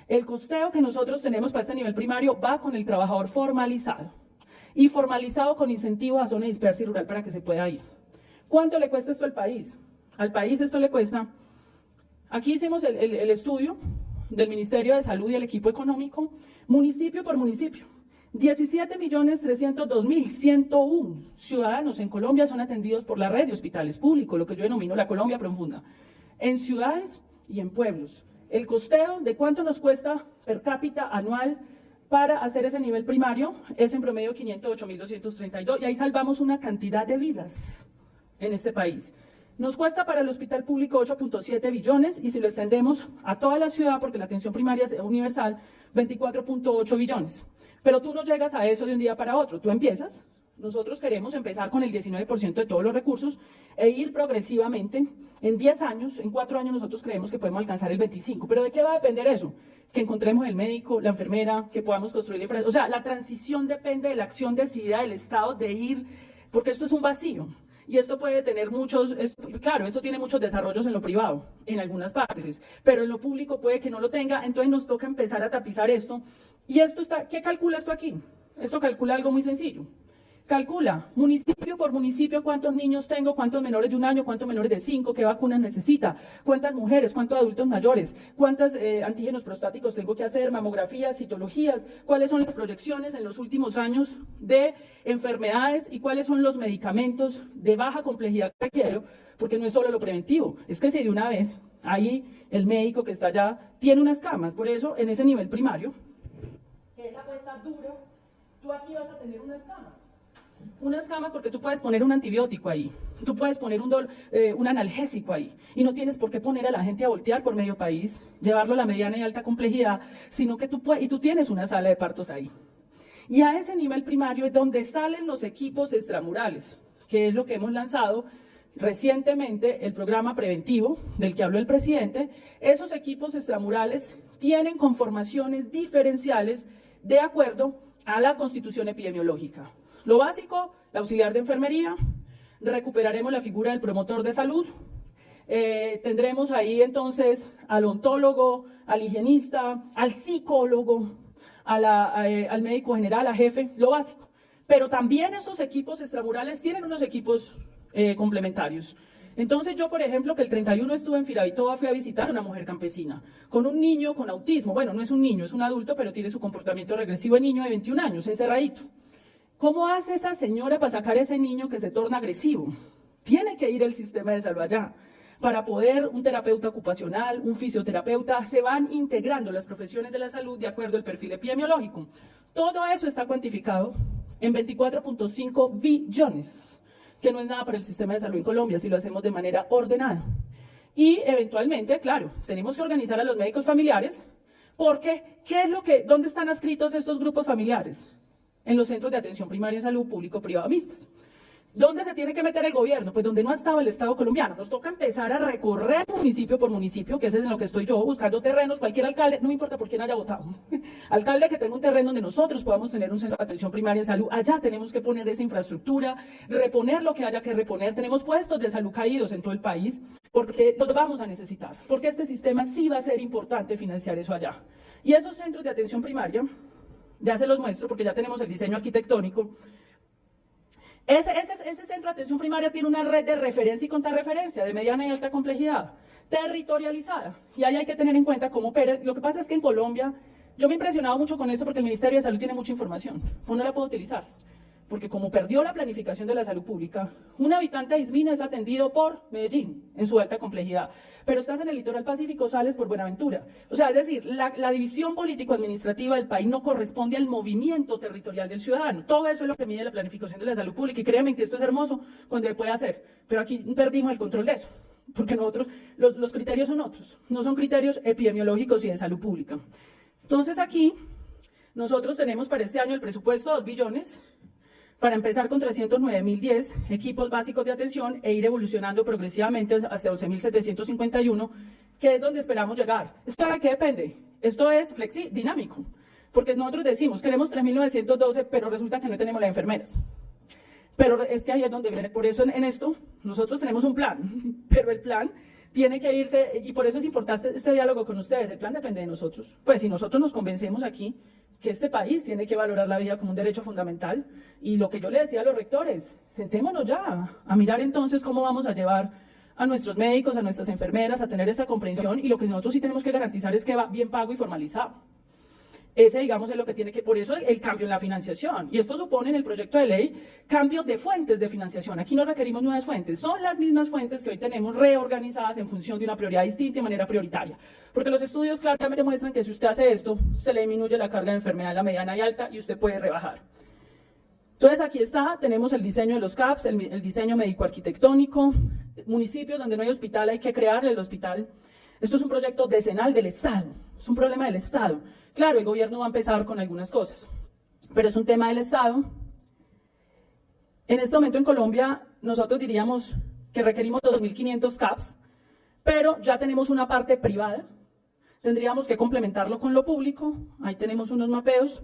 El costeo que nosotros tenemos para este nivel primario va con el trabajador formalizado y formalizado con incentivo a zona dispersa y rural para que se pueda ir. ¿Cuánto le cuesta esto al país? Al país esto le cuesta, aquí hicimos el, el estudio del Ministerio de Salud y el equipo económico, municipio por municipio. 17.302.101 ciudadanos en Colombia son atendidos por la red de hospitales públicos, lo que yo denomino la Colombia profunda, en ciudades y en pueblos. El costeo de cuánto nos cuesta per cápita anual para hacer ese nivel primario es en promedio 508.232 y ahí salvamos una cantidad de vidas en este país. Nos cuesta para el hospital público 8.7 billones y si lo extendemos a toda la ciudad, porque la atención primaria es universal, 24.8 billones. Pero tú no llegas a eso de un día para otro, tú empiezas. Nosotros queremos empezar con el 19% de todos los recursos e ir progresivamente. En 10 años, en 4 años nosotros creemos que podemos alcanzar el 25%. ¿Pero de qué va a depender eso? Que encontremos el médico, la enfermera, que podamos construir la infraestructura. O sea, la transición depende de la acción decidida del Estado de ir, porque esto es un vacío. y esto puede tener muchos, claro, esto tiene muchos desarrollos en lo privado, en algunas partes, pero en lo público puede que no lo tenga, entonces nos toca empezar a tapizar esto. Y esto está, ¿qué calcula esto aquí? Esto calcula algo muy sencillo. Calcula municipio por municipio cuántos niños tengo, cuántos menores de un año, cuántos menores de cinco, qué vacunas necesita, cuántas mujeres, cuántos adultos mayores, cuántos eh, antígenos prostáticos tengo que hacer, mamografías, citologías, cuáles son las proyecciones en los últimos años de enfermedades y cuáles son los medicamentos de baja complejidad que requiero, porque no es solo lo preventivo, es que si de una vez ahí el médico que está allá tiene unas camas, por eso en ese nivel primario, que es la apuesta dura, tú aquí vas a tener unas camas unas camas porque tú puedes poner un antibiótico ahí, tú puedes poner un, eh, un analgésico ahí y no tienes por qué poner a la gente a voltear por medio país, llevarlo a la mediana y alta complejidad, sino que tú puedes, y tú tienes una sala de partos ahí. Y a ese nivel primario es donde salen los equipos extramurales, que es lo que hemos lanzado recientemente, el programa preventivo del que habló el presidente. Esos equipos extramurales tienen conformaciones diferenciales de acuerdo a la constitución epidemiológica. Lo básico, la auxiliar de enfermería, recuperaremos la figura del promotor de salud, eh, tendremos ahí entonces al ontólogo, al higienista, al psicólogo, eh, al médico general, a jefe, lo básico. Pero también esos equipos extramurales tienen unos equipos eh, complementarios. Entonces yo, por ejemplo, que el 31 estuve en Firavitoa, fui a visitar a una mujer campesina con un niño con autismo. Bueno, no es un niño, es un adulto, pero tiene su comportamiento regresivo de niño de 21 años, encerradito. ¿Cómo hace esa señora para sacar ese niño que se torna agresivo? Tiene que ir el sistema de salud allá. Para poder un terapeuta ocupacional, un fisioterapeuta, se van integrando las profesiones de la salud de acuerdo al perfil epidemiológico. Todo eso está cuantificado en 24.5 billones, que no es nada para el sistema de salud en Colombia si lo hacemos de manera ordenada. Y eventualmente, claro, tenemos que organizar a los médicos familiares, porque ¿qué es lo que, dónde están adscritos estos grupos familiares? en los centros de atención primaria en salud público-privado mixtas. ¿Dónde se tiene que meter el gobierno? Pues donde no ha estado el Estado colombiano. Nos toca empezar a recorrer municipio por municipio, que es en lo que estoy yo, buscando terrenos, cualquier alcalde, no importa por quién haya votado. alcalde que tenga un terreno donde nosotros podamos tener un centro de atención primaria en salud, allá tenemos que poner esa infraestructura, reponer lo que haya que reponer. Tenemos puestos de salud caídos en todo el país, porque los vamos a necesitar, porque este sistema sí va a ser importante financiar eso allá. Y esos centros de atención primaria ya se los muestro porque ya tenemos el diseño arquitectónico. Ese, centro de atención primaria tiene una red de referencia y contrarreferencia de mediana y alta complejidad, territorializada. Y ahí hay que tener en cuenta cómo opera. Lo que pasa es que en Colombia, yo me he impresionado mucho con eso porque el Ministerio de Salud tiene mucha información, pues no la puedo utilizar porque como perdió la planificación de la salud pública, un habitante de Ismina es atendido por Medellín, en su alta complejidad, pero estás en el litoral pacífico, sales por Buenaventura. O sea, es decir, la, división político-administrativa del país no corresponde al movimiento territorial del ciudadano. Todo eso es lo que mide la planificación de la salud pública, y créanme que esto es hermoso cuando se puede hacer, pero aquí perdimos el control de eso, porque nosotros, los, los criterios son otros, no son criterios epidemiológicos y de salud pública. Entonces aquí, nosotros tenemos para este año el presupuesto de 2 billones, para empezar con 309.010 equipos básicos de atención e ir evolucionando progresivamente hasta 11.751, que es donde esperamos llegar. ¿Esto de qué depende? Esto es flexi dinámico, porque nosotros decimos, queremos 3.912, pero resulta que no tenemos las enfermeras. Pero es que ahí es donde viene, por eso en, esto nosotros tenemos un plan, pero el plan tiene que irse, y por eso es importante este diálogo con ustedes, el plan depende de nosotros. Pues si nosotros nos convencemos aquí que este país tiene que valorar la vida como un derecho fundamental. Y lo que yo le decía a los rectores, sentémonos ya a mirar entonces cómo vamos a llevar a nuestros médicos, a nuestras enfermeras, a tener esta comprensión y lo que nosotros sí tenemos que garantizar es que va bien pago y formalizado. Ese, digamos, es lo que tiene que, por eso el cambio en la financiación. Y esto supone en el proyecto de ley cambio de fuentes de financiación. Aquí no requerimos nuevas fuentes, son las mismas fuentes que hoy tenemos reorganizadas en función de una prioridad distinta y de manera prioritaria. Porque los estudios claramente muestran que si usted hace esto, se le disminuye la carga de enfermedad en la mediana y alta y usted puede rebajar. Entonces aquí está, tenemos el diseño de los CAPS, el, el diseño médico-arquitectónico, municipios donde no hay hospital hay que crear el hospital. Esto es un proyecto decenal del Estado, es un problema del Estado. Claro, el gobierno va a empezar con algunas cosas, pero es un tema del Estado. En este momento en Colombia, nosotros diríamos que requerimos 2.500 CAPS, pero ya tenemos una parte privada. Tendríamos que complementarlo con lo público. Ahí tenemos unos mapeos.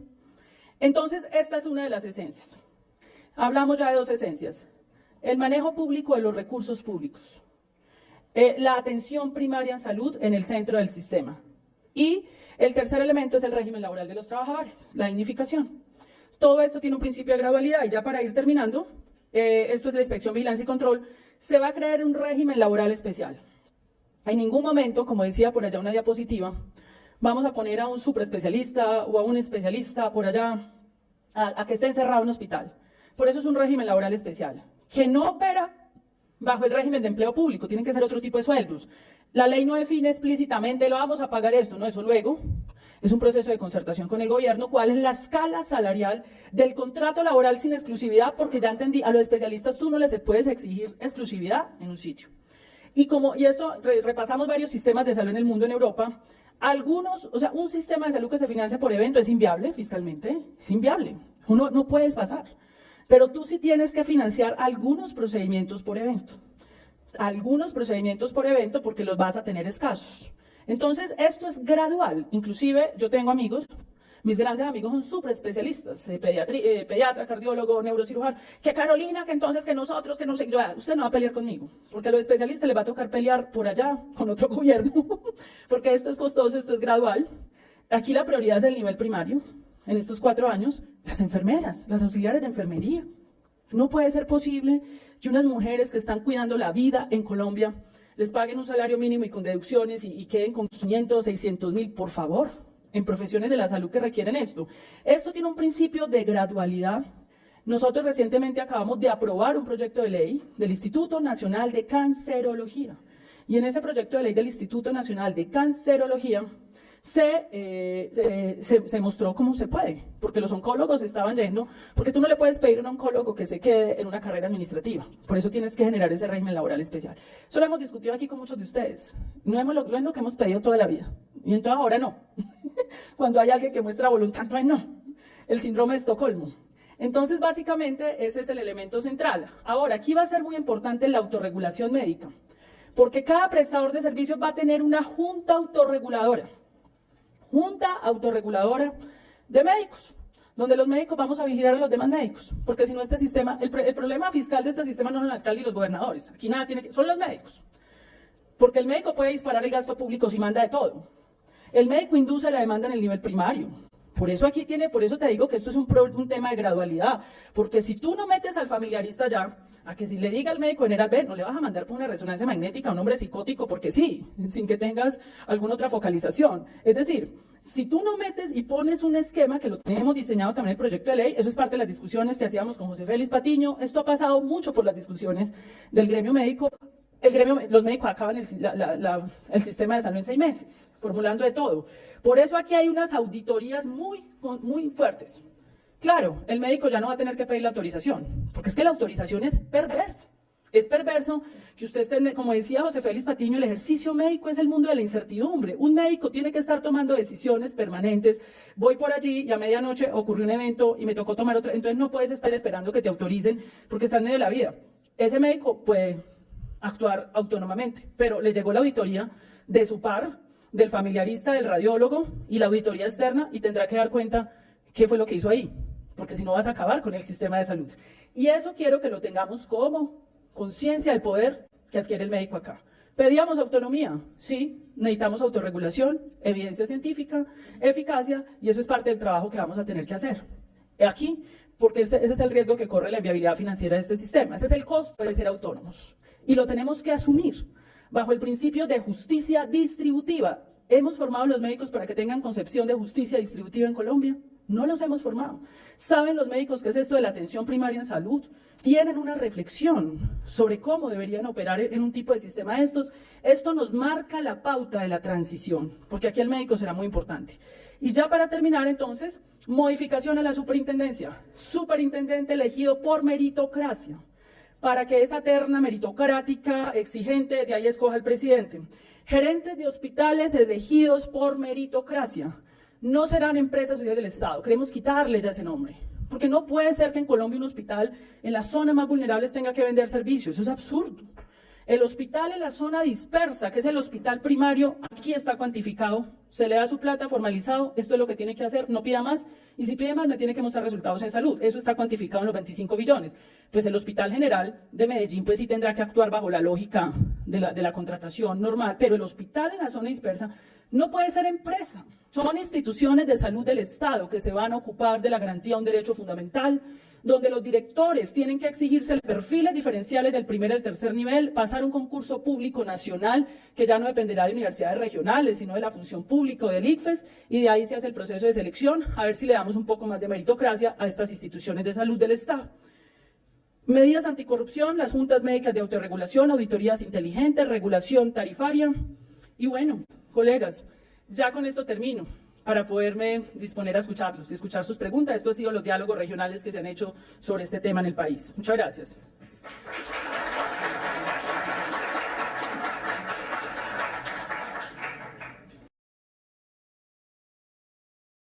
Entonces, esta es una de las esencias. Hablamos ya de dos esencias. el manejo público de los recursos públicos, eh, la atención primaria en salud en el centro del sistema. Y el tercer elemento es el régimen laboral de los trabajadores, la dignificación. Todo esto tiene un principio de gradualidad y ya para ir terminando, eh, esto es la inspección, vigilancia y control, se va a crear un régimen laboral especial. En ningún momento, como decía por allá una diapositiva, vamos a poner a un superespecialista o a un especialista por allá a, a que esté encerrado en un hospital. Por eso es un régimen laboral especial, que no opera bajo el régimen de empleo público, tienen que ser otro tipo de sueldos. La ley no define explícitamente, lo vamos a pagar esto, no, eso luego. Es un proceso de concertación con el gobierno, cuál es la escala salarial del contrato laboral sin exclusividad, porque ya entendí, a los especialistas tú no les puedes exigir exclusividad en un sitio. Y como, y esto, repasamos varios sistemas de salud en el mundo, en Europa, algunos, o sea, un sistema de salud que se financia por evento es inviable fiscalmente, es inviable, uno no puedes pasar. Pero tú sí tienes que financiar algunos procedimientos por evento. Algunos procedimientos por evento porque los vas a tener escasos. Entonces, esto es gradual. Inclusive, yo tengo amigos, mis grandes amigos son súper especialistas, eh, eh, pediatra, cardiólogo, neurocirujano, que Carolina, que entonces, que nosotros, que no sé, ah, usted no va a pelear conmigo, porque a los especialistas les va a tocar pelear por allá, con otro gobierno, porque esto es costoso, esto es gradual. Aquí la prioridad es el nivel primario, en estos cuatro años, las enfermeras, las auxiliares de enfermería. No puede ser posible que unas mujeres que están cuidando la vida en Colombia les paguen un salario mínimo y con deducciones y, queden con 500, 600 mil, por favor, en profesiones de la salud que requieren esto. Esto tiene un principio de gradualidad. Nosotros recientemente acabamos de aprobar un proyecto de ley del Instituto Nacional de Cancerología. Y en ese proyecto de ley del Instituto Nacional de Cancerología eh, se, se, mostró cómo se puede, porque los oncólogos estaban yendo, porque tú no le puedes pedir a un oncólogo que se quede en una carrera administrativa, por eso tienes que generar ese régimen laboral especial. Eso lo hemos discutido aquí con muchos de ustedes, no hemos, es lo que hemos pedido toda la vida, y entonces ahora no. Cuando hay alguien que muestra voluntad, entonces no. El síndrome de Estocolmo. Entonces, básicamente, ese es el elemento central. Ahora, aquí va a ser muy importante la autorregulación médica, porque cada prestador de servicios va a tener una junta autorreguladora. Junta Autorreguladora de Médicos, donde los médicos vamos a vigilar a los demás médicos, porque si no este sistema, el, problema fiscal de este sistema no son el alcalde y los gobernadores, aquí nada tiene que, son los médicos, porque el médico puede disparar el gasto público si manda de todo. El médico induce la demanda en el nivel primario, por eso aquí tiene, por eso te digo que esto es un, un, tema de gradualidad, porque si tú no metes al familiarista ya, a que si le diga al médico general, ver, no le vas a mandar por una resonancia magnética a un hombre psicótico porque sí, sin que tengas alguna otra focalización. Es decir, si tú no metes y pones un esquema, que lo tenemos diseñado también en el proyecto de ley, eso es parte de las discusiones que hacíamos con José Félix Patiño, esto ha pasado mucho por las discusiones del gremio médico, los médicos acaban el, el sistema de salud en seis meses, formulando de todo. Por eso aquí hay unas auditorías muy, muy fuertes. Claro, el médico ya no va a tener que pedir la autorización, porque es que la autorización es perversa. Es perverso que usted esté, como decía José Félix Patiño, el ejercicio médico es el mundo de la incertidumbre. Un médico tiene que estar tomando decisiones permanentes. Voy por allí y a medianoche ocurrió un evento y me tocó tomar otra. Entonces no puedes estar esperando que te autoricen porque está en medio de la vida. Ese médico puede actuar autónomamente, pero le llegó la auditoría de su par del familiarista, del radiólogo y la auditoría externa y tendrá que dar cuenta qué fue lo que hizo ahí, porque si no vas a acabar con el sistema de salud. Y eso quiero que lo tengamos como conciencia del poder que adquiere el médico acá. Pedíamos autonomía, sí, necesitamos autorregulación, evidencia científica, eficacia, y eso es parte del trabajo que vamos a tener que hacer. Aquí, porque ese es el riesgo que corre la inviabilidad financiera de este sistema, ese es el costo de ser autónomos, y lo tenemos que asumir bajo el principio de justicia distributiva. ¿Hemos formado los médicos para que tengan concepción de justicia distributiva en Colombia? No los hemos formado. ¿Saben los médicos qué es esto de la atención primaria en salud? Tienen una reflexión sobre cómo deberían operar en un tipo de sistema de estos. Esto nos marca la pauta de la transición, porque aquí el médico será muy importante. Y ya para terminar, entonces, modificación a la superintendencia. Superintendente elegido por meritocracia para que esa terna meritocrática exigente de ahí escoja el presidente. Gerentes de hospitales elegidos por meritocracia. No serán empresas sociales del Estado. Queremos quitarle ya ese nombre. Porque no puede ser que en Colombia un hospital en la zona más vulnerable tenga que vender servicios. Eso es absurdo. El hospital en la zona dispersa, que es el hospital primario, aquí está cuantificado, se le da su plata formalizado, esto es lo que tiene que hacer, no pida más, y si pide más me tiene que mostrar resultados en salud, eso está cuantificado en los 25 billones. Pues el Hospital General de Medellín pues sí tendrá que actuar bajo la lógica de la contratación normal, pero el hospital en la zona dispersa no puede ser empresa, son instituciones de salud del Estado que se van a ocupar de la garantía de un derecho fundamental, donde los directores tienen que exigirse perfiles diferenciales del primer al tercer nivel, pasar un concurso público nacional que ya no dependerá de universidades regionales, sino de la función pública del ICFES, y de ahí se hace el proceso de selección, a ver si le damos un poco más de meritocracia a estas instituciones de salud del Estado. Medidas anticorrupción, las juntas médicas de autorregulación, auditorías inteligentes, regulación tarifaria. Y bueno, colegas, ya con esto termino para poderme disponer a escucharlos y escuchar sus preguntas. Esto ha sido los diálogos regionales que se han hecho sobre este tema en el país. Muchas gracias.